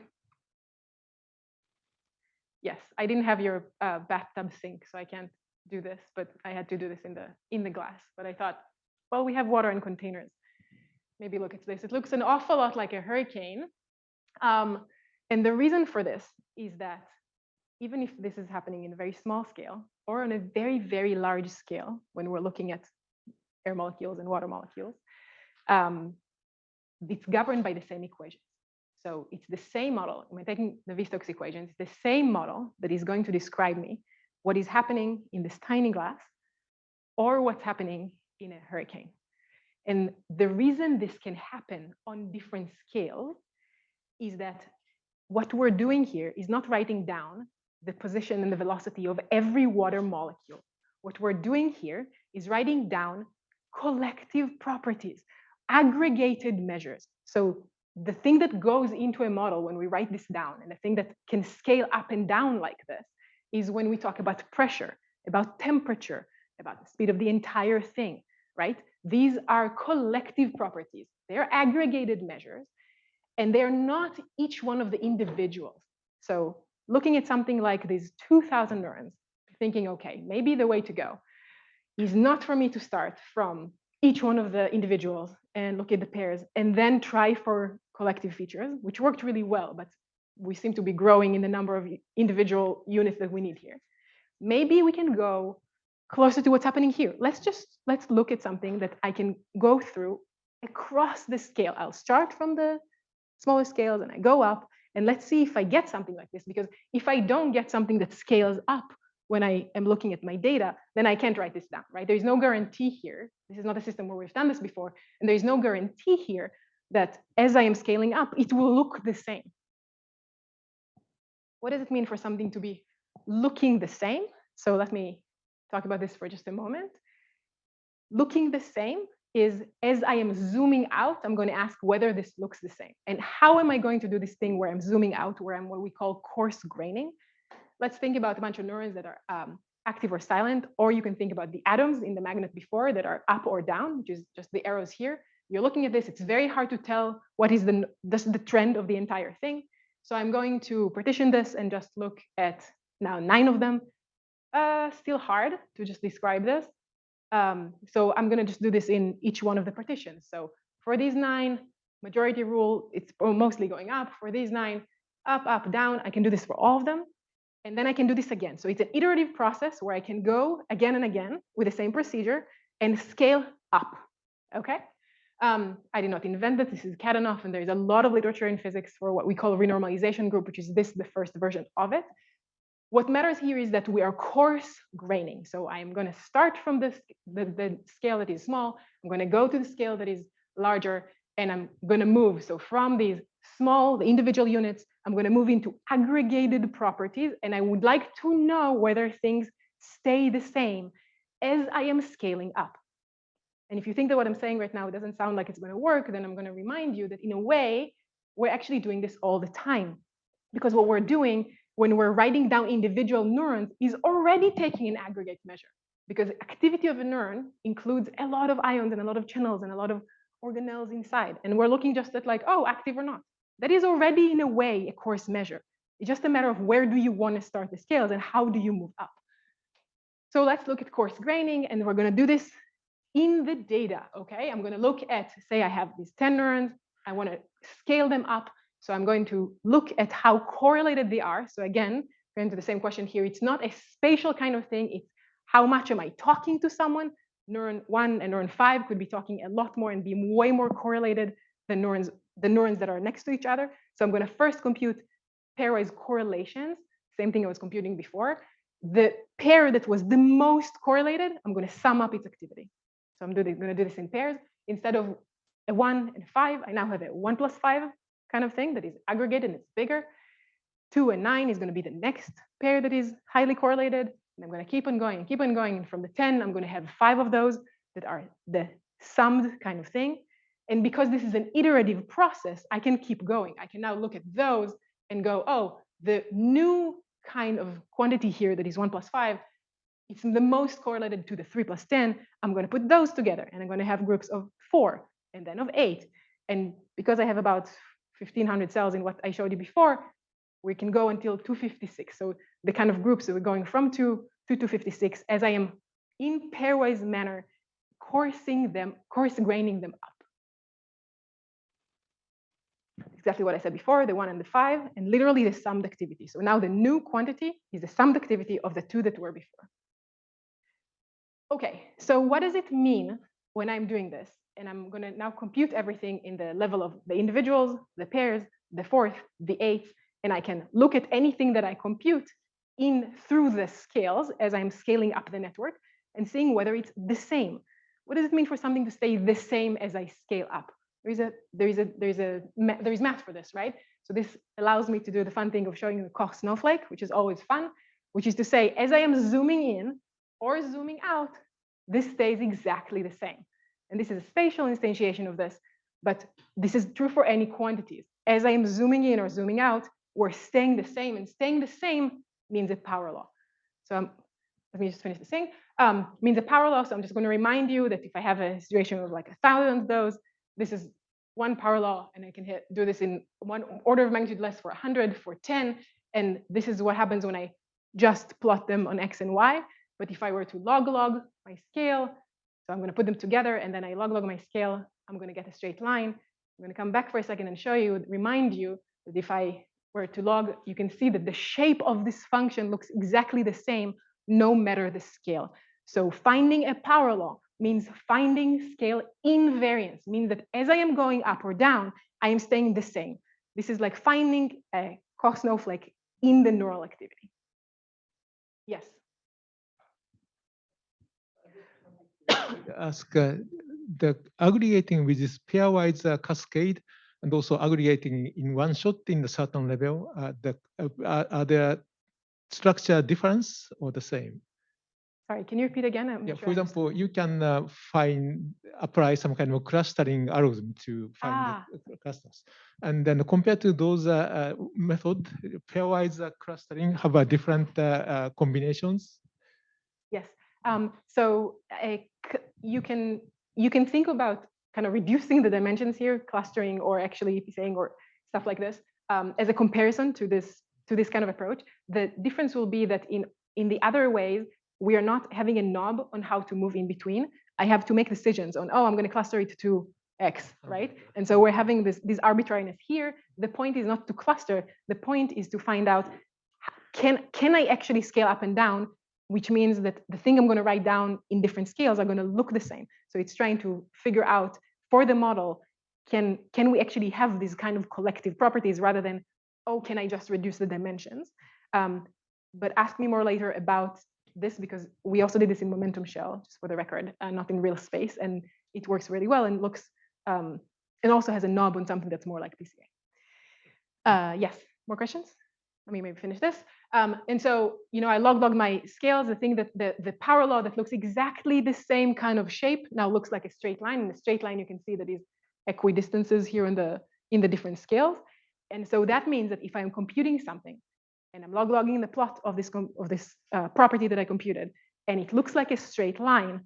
Yes, I didn't have your uh, bathtub sink, so I can't do this, but I had to do this in the in the glass. But I thought, well, we have water in containers. Maybe look at this. It looks an awful lot like a hurricane. Um, and the reason for this is that even if this is happening in a very small scale or on a very, very large scale, when we're looking at air molecules and water molecules, um, it's governed by the same equations. So it's the same model. When taking the Navier-Stokes equations, it's the same model that is going to describe me what is happening in this tiny glass or what's happening in a hurricane. And the reason this can happen on different scales is that what we're doing here is not writing down the position and the velocity of every water molecule. What we're doing here is writing down collective properties, aggregated measures. So the thing that goes into a model when we write this down and the thing that can scale up and down like this is when we talk about pressure, about temperature, about the speed of the entire thing, right? These are collective properties. They're aggregated measures and they're not each one of the individuals. So looking at something like these 2000 neurons, thinking, okay, maybe the way to go is not for me to start from each one of the individuals and look at the pairs and then try for collective features, which worked really well, but we seem to be growing in the number of individual units that we need here. Maybe we can go closer to what's happening here. Let's just, let's look at something that I can go through across the scale. I'll start from the smaller scales and I go up and let's see if I get something like this, because if I don't get something that scales up when I am looking at my data, then I can't write this down, right? There's no guarantee here. This is not a system where we've done this before. And there's no guarantee here that as I am scaling up, it will look the same. What does it mean for something to be looking the same? So let me talk about this for just a moment. Looking the same is as I am zooming out, I'm going to ask whether this looks the same. And how am I going to do this thing where I'm zooming out, where I'm what we call coarse graining? let's think about a bunch of neurons that are um, active or silent, or you can think about the atoms in the magnet before that are up or down, which is just the arrows here. You're looking at this, it's very hard to tell what is the, this, the trend of the entire thing. So I'm going to partition this and just look at now nine of them. Uh, still hard to just describe this. Um, so I'm gonna just do this in each one of the partitions. So for these nine, majority rule, it's mostly going up. For these nine, up, up, down. I can do this for all of them. And then I can do this again. So it's an iterative process where I can go again and again with the same procedure and scale up, okay? Um, I did not invent this, this is Kadanoff, and there is a lot of literature in physics for what we call renormalization group, which is this, the first version of it. What matters here is that we are coarse graining. So I'm gonna start from this, the, the scale that is small, I'm gonna go to the scale that is larger, and I'm gonna move. So from these small, the individual units, I'm gonna move into aggregated properties, and I would like to know whether things stay the same as I am scaling up. And if you think that what I'm saying right now doesn't sound like it's going to work, then I'm going to remind you that in a way, we're actually doing this all the time. Because what we're doing when we're writing down individual neurons is already taking an aggregate measure. Because activity of a neuron includes a lot of ions and a lot of channels and a lot of organelles inside. And we're looking just at like, oh, active or not. That is already in a way a coarse measure. It's just a matter of where do you want to start the scales and how do you move up. So let's look at coarse graining, and we're going to do this in the data, okay? I'm going to look at, say I have these 10 neurons, I want to scale them up. So I'm going to look at how correlated they are. So again, going to the same question here, it's not a spatial kind of thing. It's how much am I talking to someone? Neuron one and neuron five could be talking a lot more and be way more correlated than neurons, the neurons that are next to each other. So I'm going to first compute pairwise correlations, same thing I was computing before. The pair that was the most correlated, I'm going to sum up its activity. So I'm going to do this in pairs. Instead of a one and five, I now have a one plus five kind of thing that is aggregated and it's bigger. Two and nine is going to be the next pair that is highly correlated. And I'm going to keep on going and keep on going. And from the 10, I'm going to have five of those that are the summed kind of thing. And because this is an iterative process, I can keep going. I can now look at those and go, oh, the new kind of quantity here that is one plus five it's the most correlated to the 3 plus 10, I'm going to put those together and I'm going to have groups of 4 and then of 8. And because I have about 1500 cells in what I showed you before, we can go until 256. So the kind of groups that we're going from 2 to 256 as I am in pairwise manner coursing them, coarse graining them up. Exactly what I said before, the one and the five, and literally the summed activity. So now the new quantity is the summed activity of the two that were before. Okay, so what does it mean when I'm doing this? And I'm going to now compute everything in the level of the individuals, the pairs, the fourth, the eighth, and I can look at anything that I compute in through the scales as I'm scaling up the network and seeing whether it's the same. What does it mean for something to stay the same as I scale up? There is a there is a there is a there is math for this, right? So this allows me to do the fun thing of showing the Koch snowflake, which is always fun, which is to say, as I am zooming in, or zooming out, this stays exactly the same. And this is a spatial instantiation of this, but this is true for any quantities. As I am zooming in or zooming out, we're staying the same, and staying the same means a power law. So um, let me just finish the thing. Um, means a power law. So I'm just going to remind you that if I have a situation of like a thousand of those, this is one power law, and I can hit, do this in one order of magnitude less for 100, for 10, and this is what happens when I just plot them on x and y. But if I were to log log my scale, so I'm going to put them together and then I log log my scale, I'm going to get a straight line. I'm going to come back for a second and show you, remind you that if I were to log, you can see that the shape of this function looks exactly the same no matter the scale. So finding a power law means finding scale invariance, means that as I am going up or down, I am staying the same. This is like finding a Koch snowflake in the neural activity. Yes. Ask uh, the aggregating with this pairwise uh, cascade and also aggregating in one shot in a certain level, uh, the, are, are there structure difference or the same? Sorry, can you repeat again? I'm Yeah, sure for example, you can uh, find apply some kind of clustering algorithm to find Ah. the clusters, and then compared to those uh, uh, method, pairwise uh, clustering have a different uh, uh, combinations. Um, so uh, you can you can think about kind of reducing the dimensions here, clustering, or actually saying or stuff like this um, as a comparison to this to this kind of approach. The difference will be that in in the other ways we are not having a knob on how to move in between. I have to make decisions on oh I'm going to cluster it to X, right? And so we're having this this arbitrariness here. The point is not to cluster. The point is to find out can can I actually scale up and down which means that the thing I'm going to write down in different scales are going to look the same. So it's trying to figure out for the model, can, can we actually have these kind of collective properties rather than, oh, can I just reduce the dimensions? Um, but ask me more later about this because we also did this in Momentum Shell, just for the record, uh, not in real space. And it works really well and looks, um, and also has a knob on something that's more like PCA. Uh, yes, more questions? Let me maybe finish this. Um, and so, you know, I log log my scales. The thing that the, the power law that looks exactly the same kind of shape now looks like a straight line. In the straight line, you can see that is equidistances here in the in the different scales. And so that means that if I'm computing something and I'm log logging the plot of this of this uh, property that I computed, and it looks like a straight line,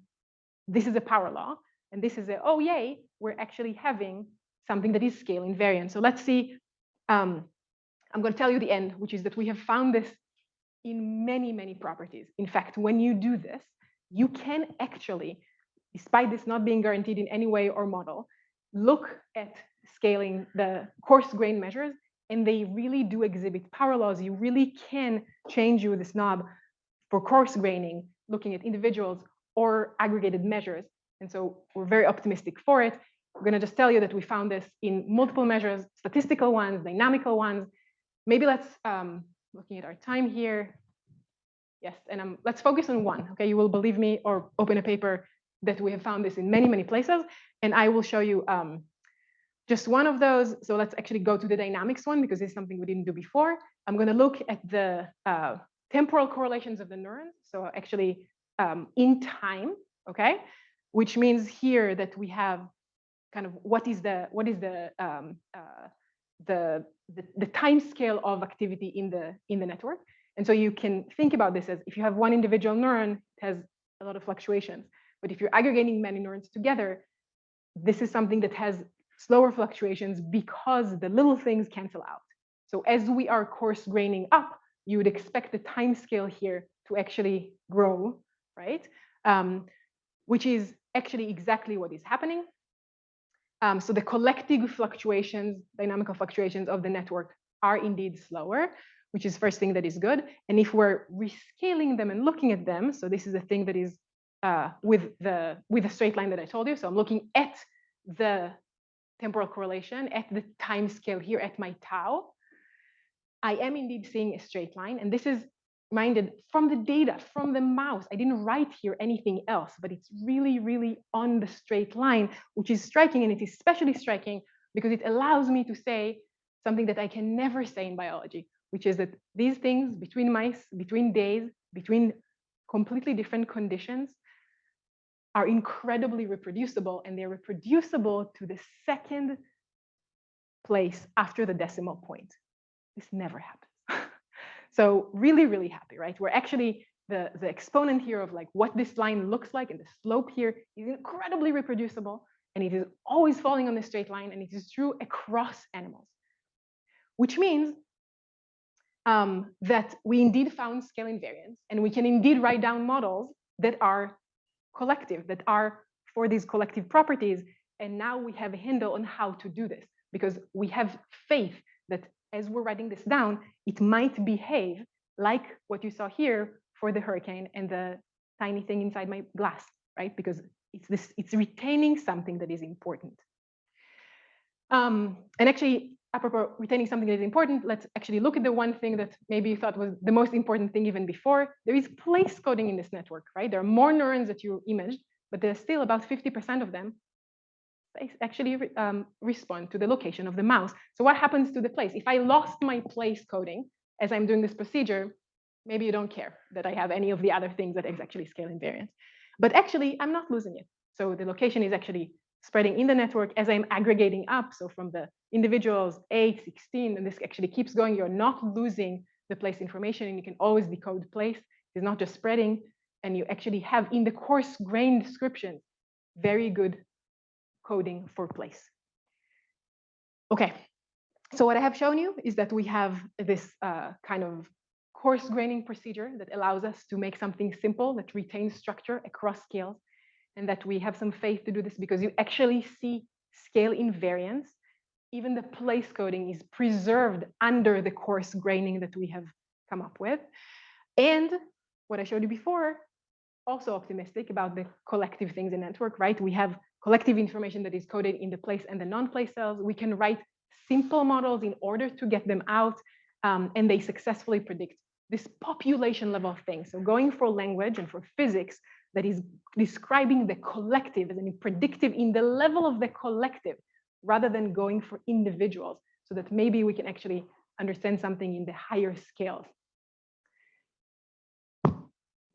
this is a power law, and this is a oh yay, we're actually having something that is scale invariant. So let's see. Um, I'm going to tell you the end, which is that we have found this in many, many properties. In fact, when you do this, you can actually, despite this not being guaranteed in any way or model, look at scaling the coarse grain measures, and they really do exhibit power laws. You really can change you with this knob for coarse graining, looking at individuals or aggregated measures. And so we're very optimistic for it. We're going to just tell you that we found this in multiple measures, statistical ones, dynamical ones, maybe let's um, looking at our time here. Yes, and um, let's focus on one. Okay, you will believe me or open a paper that we have found this in many, many places, and I will show you um, just one of those. So let's actually go to the dynamics one because it's something we didn't do before. I'm going to look at the uh, temporal correlations of the neurons. So actually um, in time, okay, which means here that we have kind of what is the what is the um, uh, the, the, the time scale of activity in the in the network. And so you can think about this as if you have one individual neuron, it has a lot of fluctuations. But if you're aggregating many neurons together, this is something that has slower fluctuations because the little things cancel out. So as we are coarse graining up, you would expect the time scale here to actually grow, right? Um, which is actually exactly what is happening. Um, so the collective fluctuations, dynamical fluctuations of the network are indeed slower, which is first thing that is good. And if we're rescaling them and looking at them, so this is a thing that is uh, with the with the straight line that I told you. So I'm looking at the temporal correlation at the time scale here at my tau. I am indeed seeing a straight line, and this is minded from the data, from the mouse. I didn't write here anything else, but it's really, really on the straight line, which is striking. And it is especially striking because it allows me to say something that I can never say in biology, which is that these things between mice, between days, between completely different conditions are incredibly reproducible and they're reproducible to the second place after the decimal point. This never happens. So really, really happy, right? We're actually the, the exponent here of like what this line looks like and the slope here is incredibly reproducible and it is always falling on the straight line and it is true across animals, which means um, that we indeed found scale invariance and we can indeed write down models that are collective, that are for these collective properties. And now we have a handle on how to do this because we have faith that as we're writing this down, it might behave like what you saw here for the hurricane and the tiny thing inside my glass, right? Because it's this, it's retaining something that is important. Um, and actually, apropos retaining something that is important, let's actually look at the one thing that maybe you thought was the most important thing even before. There is place coding in this network, right? There are more neurons that you imaged, but there's still about 50% of them actually um, respond to the location of the mouse. So what happens to the place? If I lost my place coding as I'm doing this procedure, maybe you don't care that I have any of the other things that is actually scale invariant. But actually, I'm not losing it. So the location is actually spreading in the network as I'm aggregating up. So from the individuals 8, 16, and this actually keeps going, you're not losing the place information and you can always decode place. It's not just spreading. And you actually have in the coarse grain description, very good coding for place. Okay, so what I have shown you is that we have this uh, kind of coarse graining procedure that allows us to make something simple that retains structure across scales and that we have some faith to do this because you actually see scale invariance. Even the place coding is preserved under the coarse graining that we have come up with. And what I showed you before, also optimistic about the collective things in network, right? We have collective information that is coded in the place and the non-place cells. We can write simple models in order to get them out, um, and they successfully predict this population level thing. So going for language and for physics that is describing the collective as in predictive in the level of the collective, rather than going for individuals, so that maybe we can actually understand something in the higher scales.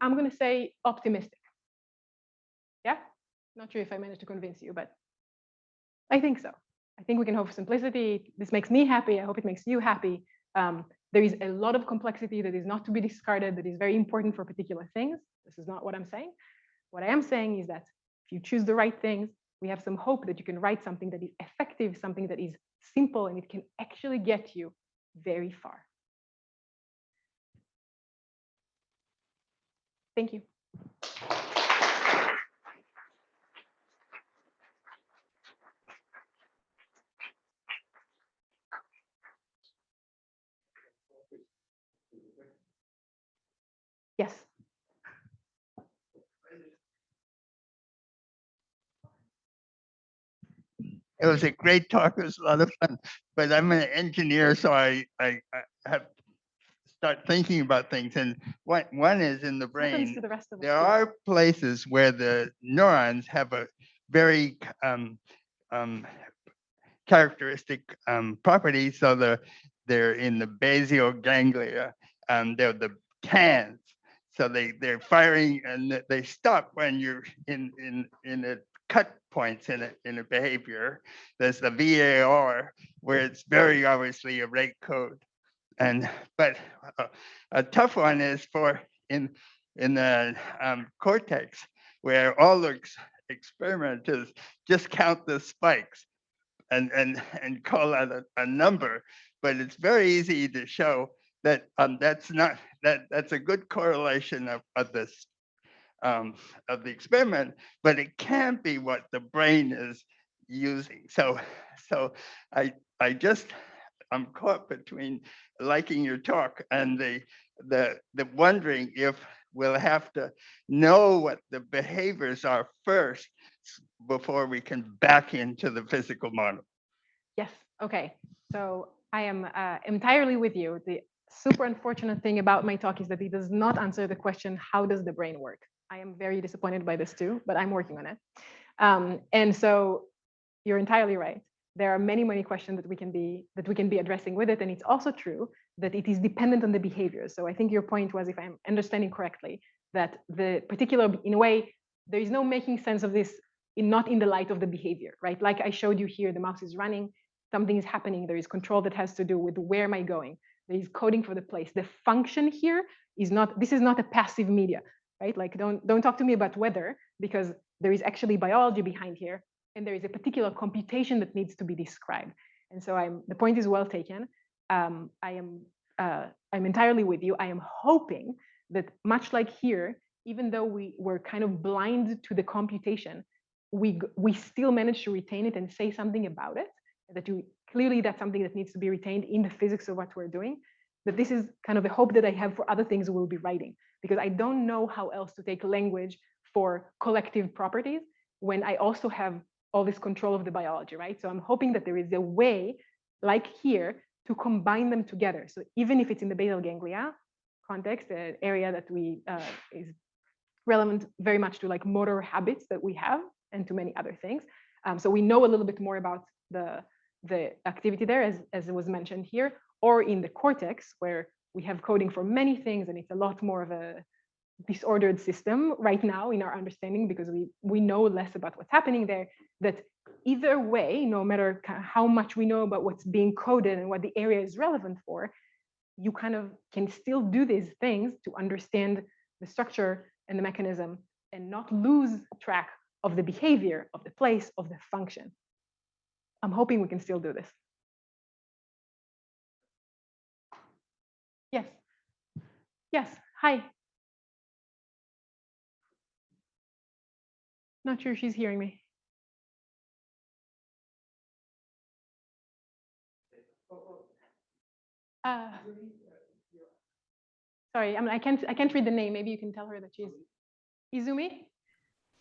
I'm going to say optimistic. Not sure if I managed to convince you, but I think so. I think we can hope for simplicity. This makes me happy. I hope it makes you happy. Um, there is a lot of complexity that is not to be discarded, that is very important for particular things. This is not what I'm saying. What I am saying is that if you choose the right things, we have some hope that you can write something that is effective, something that is simple, and it can actually get you very far. Thank you. Yes. It was a great talk. It was a lot of fun. But I'm an engineer, so I, I, I have start thinking about things. And one, one is in the brain. the rest of There are places where the neurons have a very um, um, characteristic um, property. So the they're in the basal ganglia. Um, they're the TANs. So they they're firing and they stop when you're in in in a cut points in a in a behavior. There's the VOR where it's very obviously a rate code. And but a, a tough one is for in in the um, cortex where all the ex- experimenters just count the spikes and and and call out a, a number. But it's very easy to show that um, that's not that that's a good correlation of, of this um, of the experiment, but it can't be what the brain is using. So so I I just I'm caught between liking your talk and the the the wondering if we'll have to know what the behaviors are first before we can back into the physical model. Yes. Okay. So I am uh, entirely with you. The super unfortunate thing about my talk is that it does not answer the question, how does the brain work? I am very disappointed by this too, but I'm working on it. Um, and so you're entirely right. There are many, many questions that we can be that we can be addressing with it. And it's also true that it is dependent on the behavior. So I think your point was, if I'm understanding correctly, that the particular, in a way, there is no making sense of this in not in the light of the behavior, right? Like I showed you here, the mouse is running, something is happening. There is control that has to do with where am I going? Is coding for the place. The function here is not, this is not a passive media, right? Like don't, don't talk to me about weather because there is actually biology behind here and there is a particular computation that needs to be described. And so I'm, the point is well taken. Um, I am, uh, I'm entirely with you. I am hoping that much like here, even though we were kind of blind to the computation, we, we still managed to retain it and say something about it that you clearly that's something that needs to be retained in the physics of what we're doing But this is kind of a hope that i have for other things we'll be writing because i don't know how else to take language for collective properties when i also have all this control of the biology right? So i'm hoping that there is a way like here to combine them together. So even if it's in the basal ganglia context an area that we uh, is relevant very much to like motor habits that we have and to many other things. Um, so we know a little bit more about the the activity there as, as was mentioned here, or in the cortex where we have coding for many things and it's a lot more of a disordered system right now in our understanding because we we know less about what's happening there that either way no matter how much we know about what's being coded and what the area is relevant for you kind of can still do these things to understand the structure and the mechanism and not lose track of the behavior of the place of the function i'm hoping we can still do this yes yes hi Not sure she's hearing me. Uh, Sorry, I mean, I can't, I can't read the name. Maybe you can tell her that she's Izumi?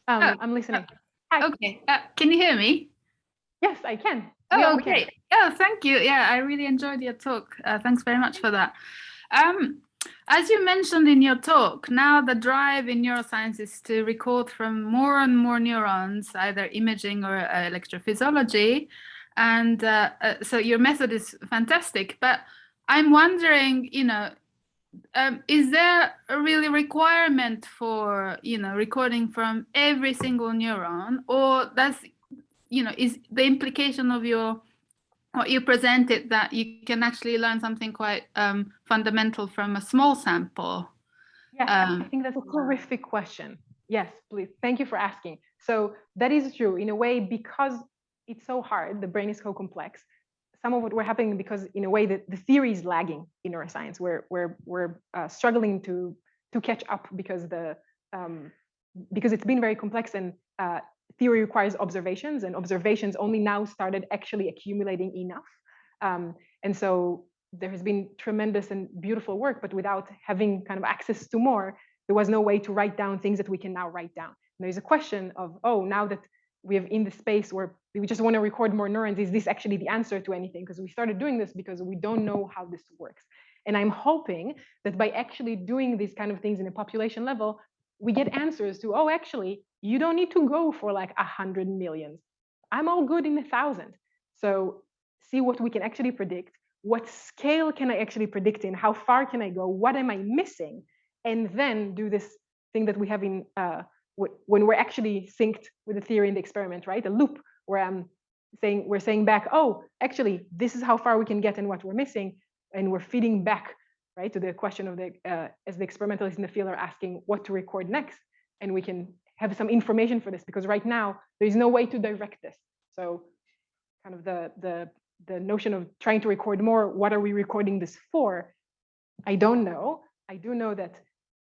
Um, Oh, I'm listening. Hi. Okay, uh, can you hear me? Yes, I can. Oh, all can. okay. Oh, thank you. Yeah, I really enjoyed your talk. Uh, thanks very much for that. Um, as you mentioned in your talk, now the drive in neuroscience is to record from more and more neurons, either imaging or uh, electrophysiology. And uh, uh, so your method is fantastic, but I'm wondering, you know, um, is there a really requirement for, you know, recording from every single neuron or does you know, is the implication of your what you presented that you can actually learn something quite um, fundamental from a small sample? Yes, I Um, think that's a terrific question. Yes, please. Thank you for asking. So that is true in a way because it's so hard. The brain is so complex. Some of what we're happening because in a way that the theory is lagging in neuroscience. We're we're we're uh, struggling to to catch up because the um, because it's been very complex and uh, theory requires observations and observations only now started actually accumulating enough. Um, and so there has been tremendous and beautiful work, but without having kind of access to more, there was no way to write down things that we can now write down. And there's a question of, oh, now that we have in the space where we just want to record more neurons, is this actually the answer to anything? Because we started doing this because we don't know how this works. And I'm hoping that by actually doing these kind of things in a population level, we get answers to, oh, actually, you don't need to go for like a hundred millions. I'm all good in a thousand. So see what we can actually predict. What scale can I actually predict in? How far can I go? What am I missing? And then do this thing that we have in uh, wh- when we're actually synced with the theory and the experiment, right? A loop where I'm saying we're saying back, oh, actually, this is how far we can get and what we're missing, and we're feeding back, right, to the question of the uh, as the experimentalists in the field are asking what to record next, and we can have some information for this because right now there is no way to direct this. So, kind of the the the notion of trying to record more. What are we recording this for? I don't know. I do know that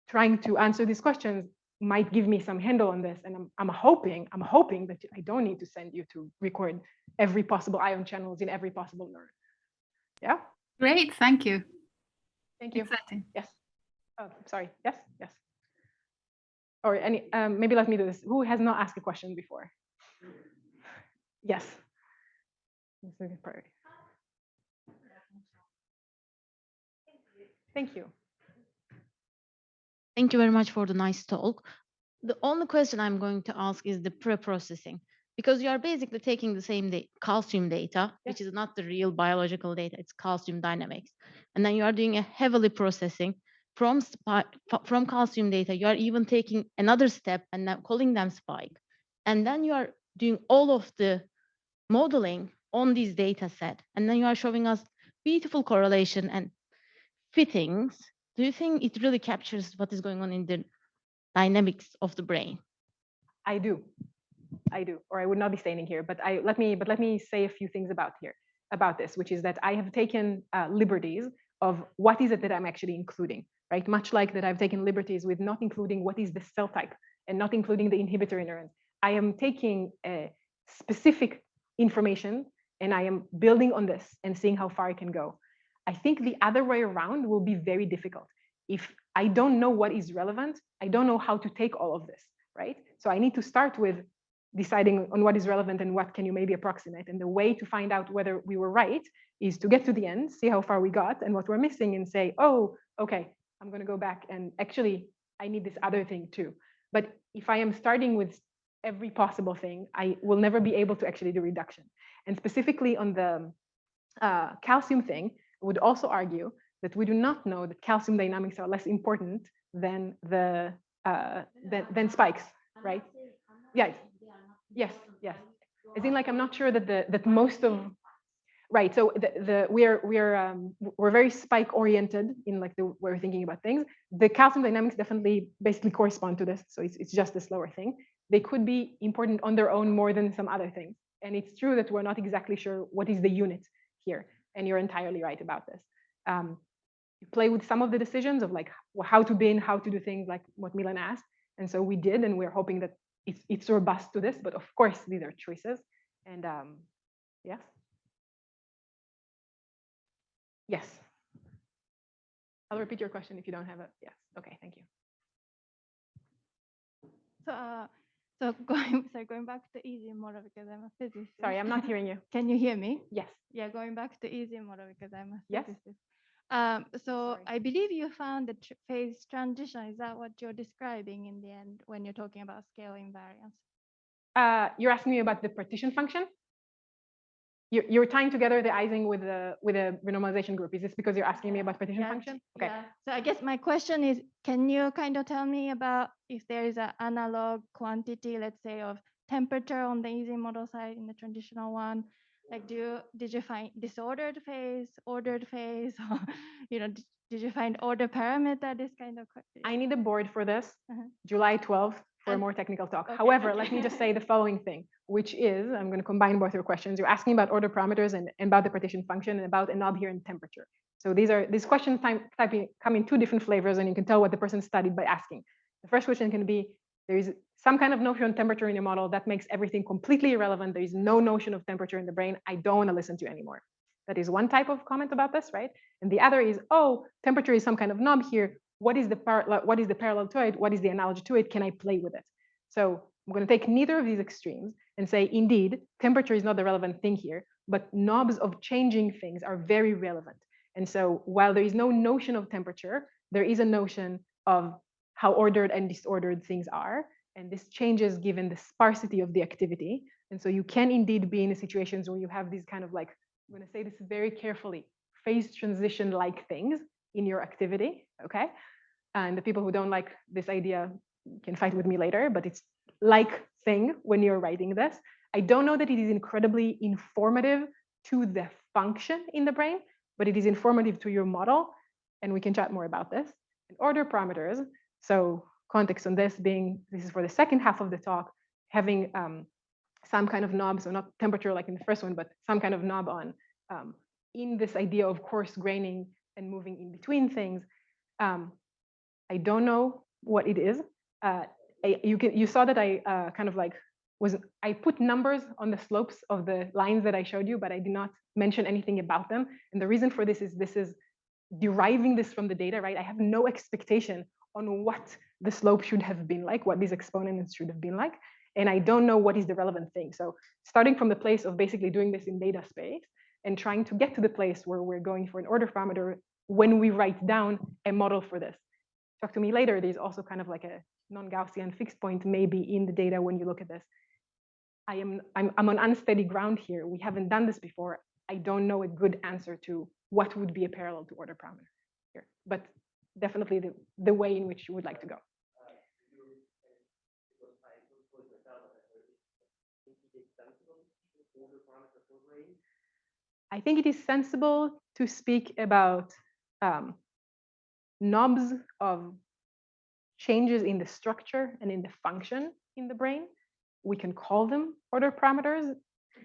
trying to answer these questions might give me some handle on this. And I'm, I'm hoping, I'm hoping that I don't need to send you to record every possible ion channels in every possible neuron. Yeah, Great, thank you. thank you. Exciting. Yes. Oh, sorry. Yes, yes. Or any, um, maybe let me do this. Who has not asked a question before? Yes. This is a priority. Thank you. Thank you very much for the nice talk. The only question I'm going to ask is the pre-processing, because you are basically taking the same da- calcium data, which is not the real biological data, it's calcium dynamics. And then you are doing a heavily processing from from calcium data. You are even taking another step and now calling them spike. And then you are doing all of the modeling on this data set. And then you are showing us beautiful correlation and fittings. Do you think it really captures what is going on in the dynamics of the brain? I do. I do, or I would not be standing here. But I let me but let me say a few things about here about this, which is that I have taken uh, liberties of what is it that I'm actually including, right? Much like that I've taken liberties with not including what is the cell type and not including the inhibitory neurons. I am taking uh, specific information and I am building on this and seeing how far I can go. I think the other way around will be very difficult. If I don't know what is relevant, I don't know how to take all of this, right? So I need to start with deciding on what is relevant and what can you maybe approximate. And the way to find out whether we were right is to get to the end, see how far we got and what we're missing and say, oh, okay, I'm going to go back and actually I need this other thing too. But if I am starting with every possible thing, I will never be able to actually do reduction. And specifically on the uh, calcium thing, I would also argue that we do not know that calcium dynamics are less important than the uh, than, than spikes, right? Yes, yes, yes. As in, like, I'm not sure that the that most of right. So the, the we're we're um, we're very spike oriented in like the way we're thinking about things. The calcium dynamics definitely basically correspond to this. So it's it's just a slower thing. They could be important on their own more than some other things. And it's true that we're not exactly sure what is the unit here. And you're entirely right about this. Um, play with some of the decisions of like how to bin, how to do things like what Milan asked. And so we did, and we're hoping that it's, it's robust to this, but of course, these are choices. And um, yes. Yes. I'll repeat your question if you don't have it. yes. Okay, thank you. So, uh, so going, sorry, going back to Ising model because I'm a physicist. Sorry, I'm not hearing you. Can you hear me? Yes. Yeah, going back to Ising model because I'm a Yes. physicist. Um, so I believe you found the tr- phase transition. Is that what you're describing in the end when you're talking about scale invariance? Uh, you're asking me about the partition function? You're, you're tying together the Ising with the with a renormalization group. Is this because you're asking me about partition Yeah, function? Okay. Yeah. So I guess my question is, can you kind of tell me about if there is an analog quantity, let's say, of temperature on the Ising model side in the traditional one? Like, do you, did you find disordered phase, ordered phase, or you know, did, you find order parameter? This kind of. que- I need a board for this, Uh-huh. July 12th, for a more technical talk. okay, However, let me just say the following thing, which is, I'm going to combine both your questions. You're asking about order parameters and, and about the partition function and about a knob here in temperature. So these are these questions time, typing, come in two different flavors, and you can tell what the person studied by asking. The first question can be, there is some kind of notion of temperature in your model that makes everything completely irrelevant. There is no notion of temperature in the brain. I don't want to listen to you anymore. That is one type of comment about this, right? And the other is, oh, temperature is some kind of knob here. What is the par- what is the parallel to it? What is the analogy to it? Can I play with it? So I'm going to take neither of these extremes and say, indeed, temperature is not the relevant thing here, but knobs of changing things are very relevant. And so while there is no notion of temperature, there is a notion of how ordered and disordered things are. And this changes given the sparsity of the activity. And so you can indeed be in situations where you have these kind of like, I'm going to say this very carefully, phase transition like things in your activity. Okay. And the people who don't like this idea can fight with me later, but it's like thing when you're writing this. I don't know that it is incredibly informative to the function in the brain, but it is informative to your model. And we can chat more about this. And order parameters. So context on this being, this is for the second half of the talk, having um, some kind of knob, so not temperature like in the first one, but some kind of knob on um, in this idea of coarse graining and moving in between things. Um, I don't know what it is. Uh, I, you can you saw that I uh, kind of like was I put numbers on the slopes of the lines that I showed you, but I did not mention anything about them. And the reason for this is this is deriving this from the data, right? I have no expectation on what the slope should have been like, what these exponents should have been like. And I don't know what is the relevant thing. So starting from the place of basically doing this in data space and trying to get to the place where we're going for an order parameter when we write down a model for this. Talk to me later. There's also kind of like a non-Gaussian fixed point maybe in the data when you look at this. I am I'm, I'm on unsteady ground here. We haven't done this before. I don't know a good answer to what would be a parallel to order parameter here, but definitely the, the way in which you would like to go. I think it is sensible to speak about um, knobs of changes in the structure and in the function in the brain. We can call them order parameters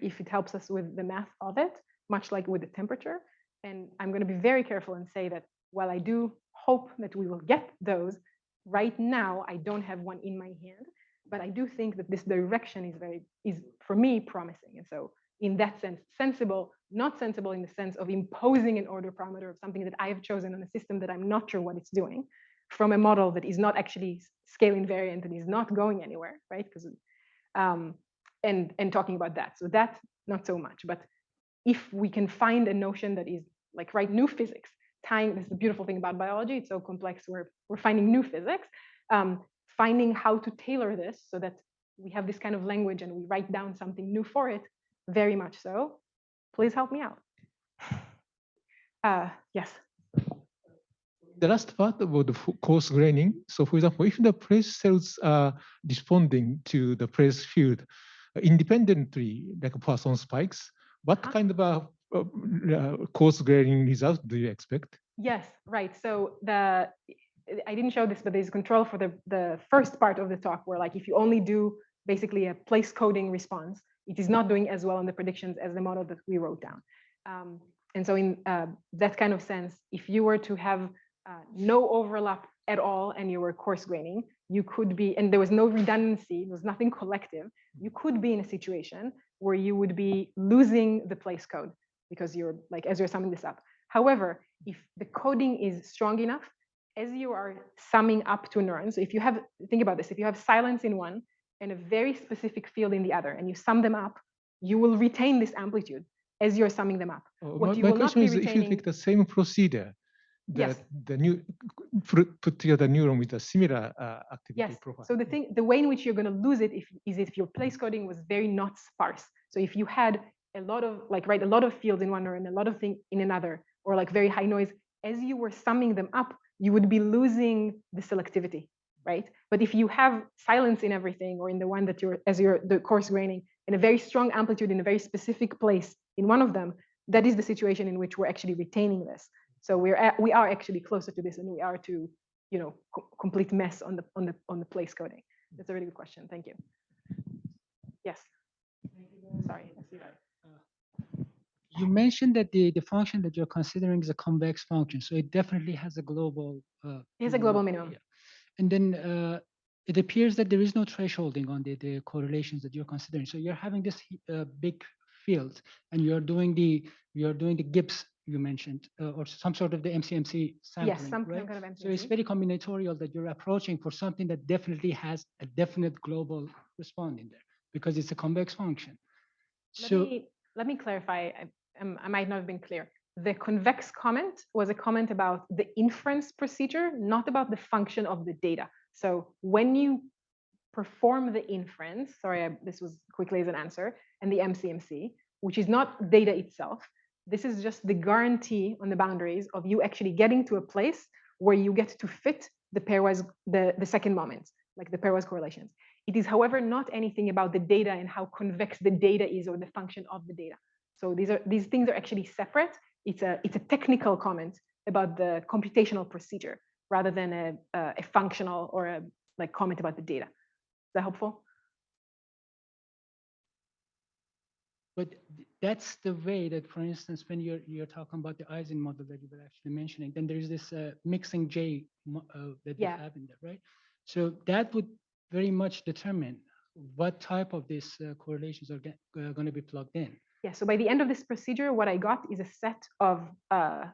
if it helps us with the math of it, much like with the temperature. And I'm going to be very careful and say that while I do hope that we will get those, right now I don't have one in my hand, but I do think that this direction is very, is for me promising. And so in that sense, sensible, not sensible in the sense of imposing an order parameter of something that I have chosen on a system that I'm not sure what it's doing from a model that is not actually scale invariant and is not going anywhere, right? Because um, and and talking about that. So that not so much, but if we can find a notion that is like right new physics, tying this is the beautiful thing about biology, it's so complex. We're we're finding new physics, um, finding how to tailor this so that we have this kind of language and we write down something new for it. Very much so. Please help me out. Uh, yes. The last part about the coarse graining. So for example, if the place cells are responding to the place field uh, independently, like Poisson spikes, what Uh-huh. kind of a uh, uh, coarse graining result do you expect? Yes, right. So the I didn't show this, but there's control for the the first part of the talk where like if you only do basically a place coding response, it is not doing as well on the predictions as the model that we wrote down. Um, and so in uh, that kind of sense, if you were to have uh, no overlap at all and you were coarse graining, you could be, and there was no redundancy, there was nothing collective, you could be in a situation where you would be losing the place code because you're like, as you're summing this up. However, if the coding is strong enough, as you are summing up to neurons, so if you have, think about this, if you have silence in one and a very specific field in the other, and you sum them up, you will retain this amplitude as you're summing them up. Uh, What my you my will not question be is if you take the same procedure, that Yes. the new put, put together neuron with a similar uh, activity Yes. profile. So the thing, the way in which you're going to lose it if, is if your place coding was very not sparse. So if you had a lot of like right, a lot of fields in one neuron, a lot of thing in another, or like very high noise, as you were summing them up, you would be losing the selectivity, right? But if you have silence in everything, or in the one that you're as you're the coarse graining, and a very strong amplitude in a very specific place in one of them, that is the situation in which we're actually retaining this. So we're at, we are actually closer to this, and we are to you know co- complete mess on the on the on the place coding. That's a really good question. Thank you. Yes. Sorry. I see that. You mentioned that the, the function that you're considering is a convex function, so it definitely has a global. uh, It has a global minimum. yeah. And then uh, it appears that there is no thresholding on the, the correlations that you're considering. So you're having this uh, big field, and you're doing the you're doing the Gibbs you mentioned, uh, or some sort of the MCMC sampling, Yes, some right? kind of MCMC. So it's very combinatorial that you're approaching for something that definitely has a definite global response in there because it's a convex function. Let So me let me clarify. I, um, I might not have been clear. The convex comment was a comment about the inference procedure, not about the function of the data. So when you perform the inference, sorry, I, this was quickly as an answer, and the MCMC, which is not data itself, this is just the guarantee on the boundaries of you actually getting to a place where you get to fit the pairwise, the, the second moment, like the pairwise correlations. It is, however, not anything about the data and how convex the data is or the function of the data. So these are these things are actually separate. It's a it's a technical comment about the computational procedure rather than a a, a functional or a like comment about the data. Is that helpful? But that's the way that, for instance, when you're you're talking about the Ising model that you were actually mentioning, then there is this uh, mixing J uh, that you Yeah. have in there, right? So that would very much determine what type of these uh, correlations are going to be plugged in. Yeah, so by the end of this procedure, what I got is a set of uh,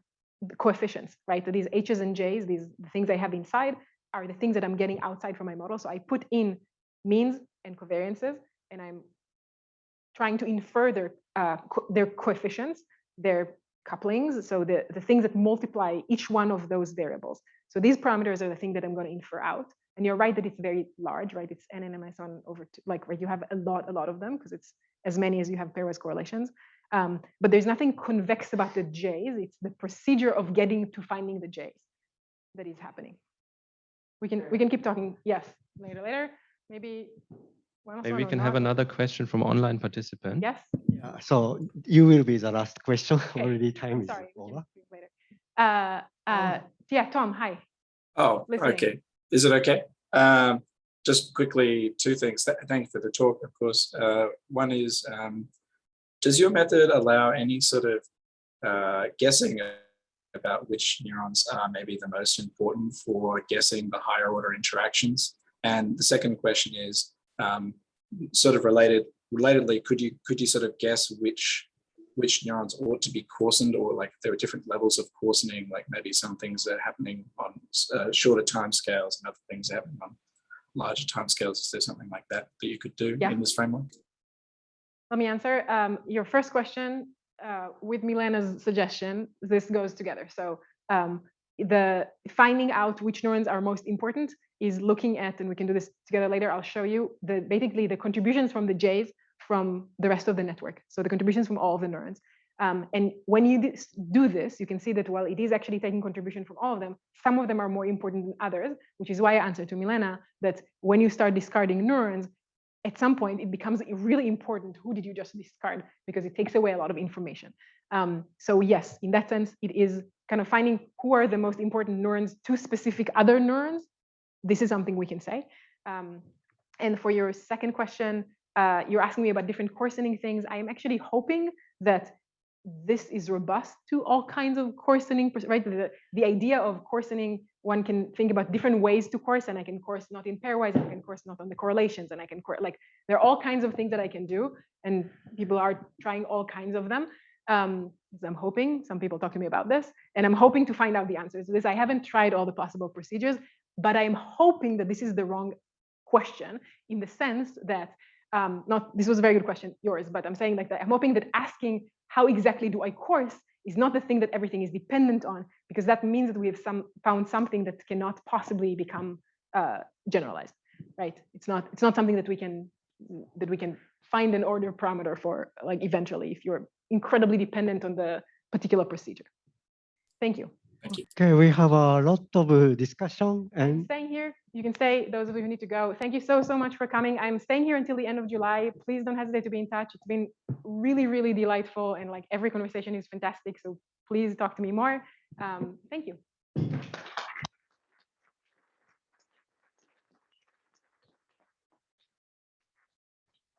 coefficients, right? So these H's and J's, these the things I have inside are the things that I'm getting outside from my model. So I put in means and covariances, and I'm trying to infer their, uh, co- their coefficients, their couplings, so the, the things that multiply each one of those variables. So these parameters are the thing that I'm going to infer out. And you're right that it's very large, right? It's n and one over two, like, right? You have a lot, a lot of them because it's as many as you have pairwise correlations. Um, but there's nothing convex about the J's. It's the procedure of getting to finding the J's that is happening. We can we can keep talking. Yes, later, later. Maybe Maybe we can have another question from online participant. Yes. Yeah, so you will be the last question. Okay, Already time is Sorry. we over. later. Uh, uh, yeah, Tom. Hi. Oh, Listening. okay. Is it okay? Um, just quickly, two things. Th- Thank you for the talk, of course. Uh, one is, um, does your method allow any sort of uh, guessing about which neurons are maybe the most important for guessing the higher order interactions? And the second question is, um, sort of related, relatedly, could you could you sort of guess which which neurons ought to be coarsened or like there are different levels of coarsening, like maybe some things are happening on uh, shorter time scales and other things are happening on larger time scales. Is there something like that that you could do Yeah. in this framework? Let me answer. Um, your first question uh, with Milena's suggestion, this goes together. So um, the finding out which neurons are most important is looking at, and we can do this together later. I'll show you the basically the contributions from the J's from the rest of the network. So the contributions from all of the neurons. Um, and when you do this, you can see that while it is actually taking contribution from all of them, some of them are more important than others, which is why I answered to Milena that when you start discarding neurons, at some point it becomes really important who did you just discard because it takes away a lot of information. Um, so yes, in that sense, it is kind of finding who are the most important neurons to specific other neurons. This is something we can say. Um, and for your second question, uh, you're asking me about different coarsening things. I am actually hoping that this is robust to all kinds of coarsening, right? The, the idea of coarsening, one can think about different ways to coarse, and I can coarse not in pairwise, I can coarse not on the correlations, and I can coarse, like, there are all kinds of things that I can do, and people are trying all kinds of them. Um, I'm hoping, some people talk to me about this, and I'm hoping to find out the answers to this. I haven't tried all the possible procedures, but I'm hoping that this is the wrong question in the sense that um, not this was a very good question yours but i'm saying like that i'm hoping that asking how exactly do i coarse is not the thing that everything is dependent on because that means that we have some found something that cannot possibly become uh, generalized right it's not it's not something that we can that we can find an order parameter for like eventually if you're incredibly dependent on the particular procedure thank you Thank you. Okay, we have a lot of uh, discussion and staying here. You can stay, those of you who need to go. Thank you so, so much for coming. I'm staying here until the end of July. Please don't hesitate to be in touch. It's been really, really delightful and like every conversation is fantastic. So please talk to me more. Um, thank you.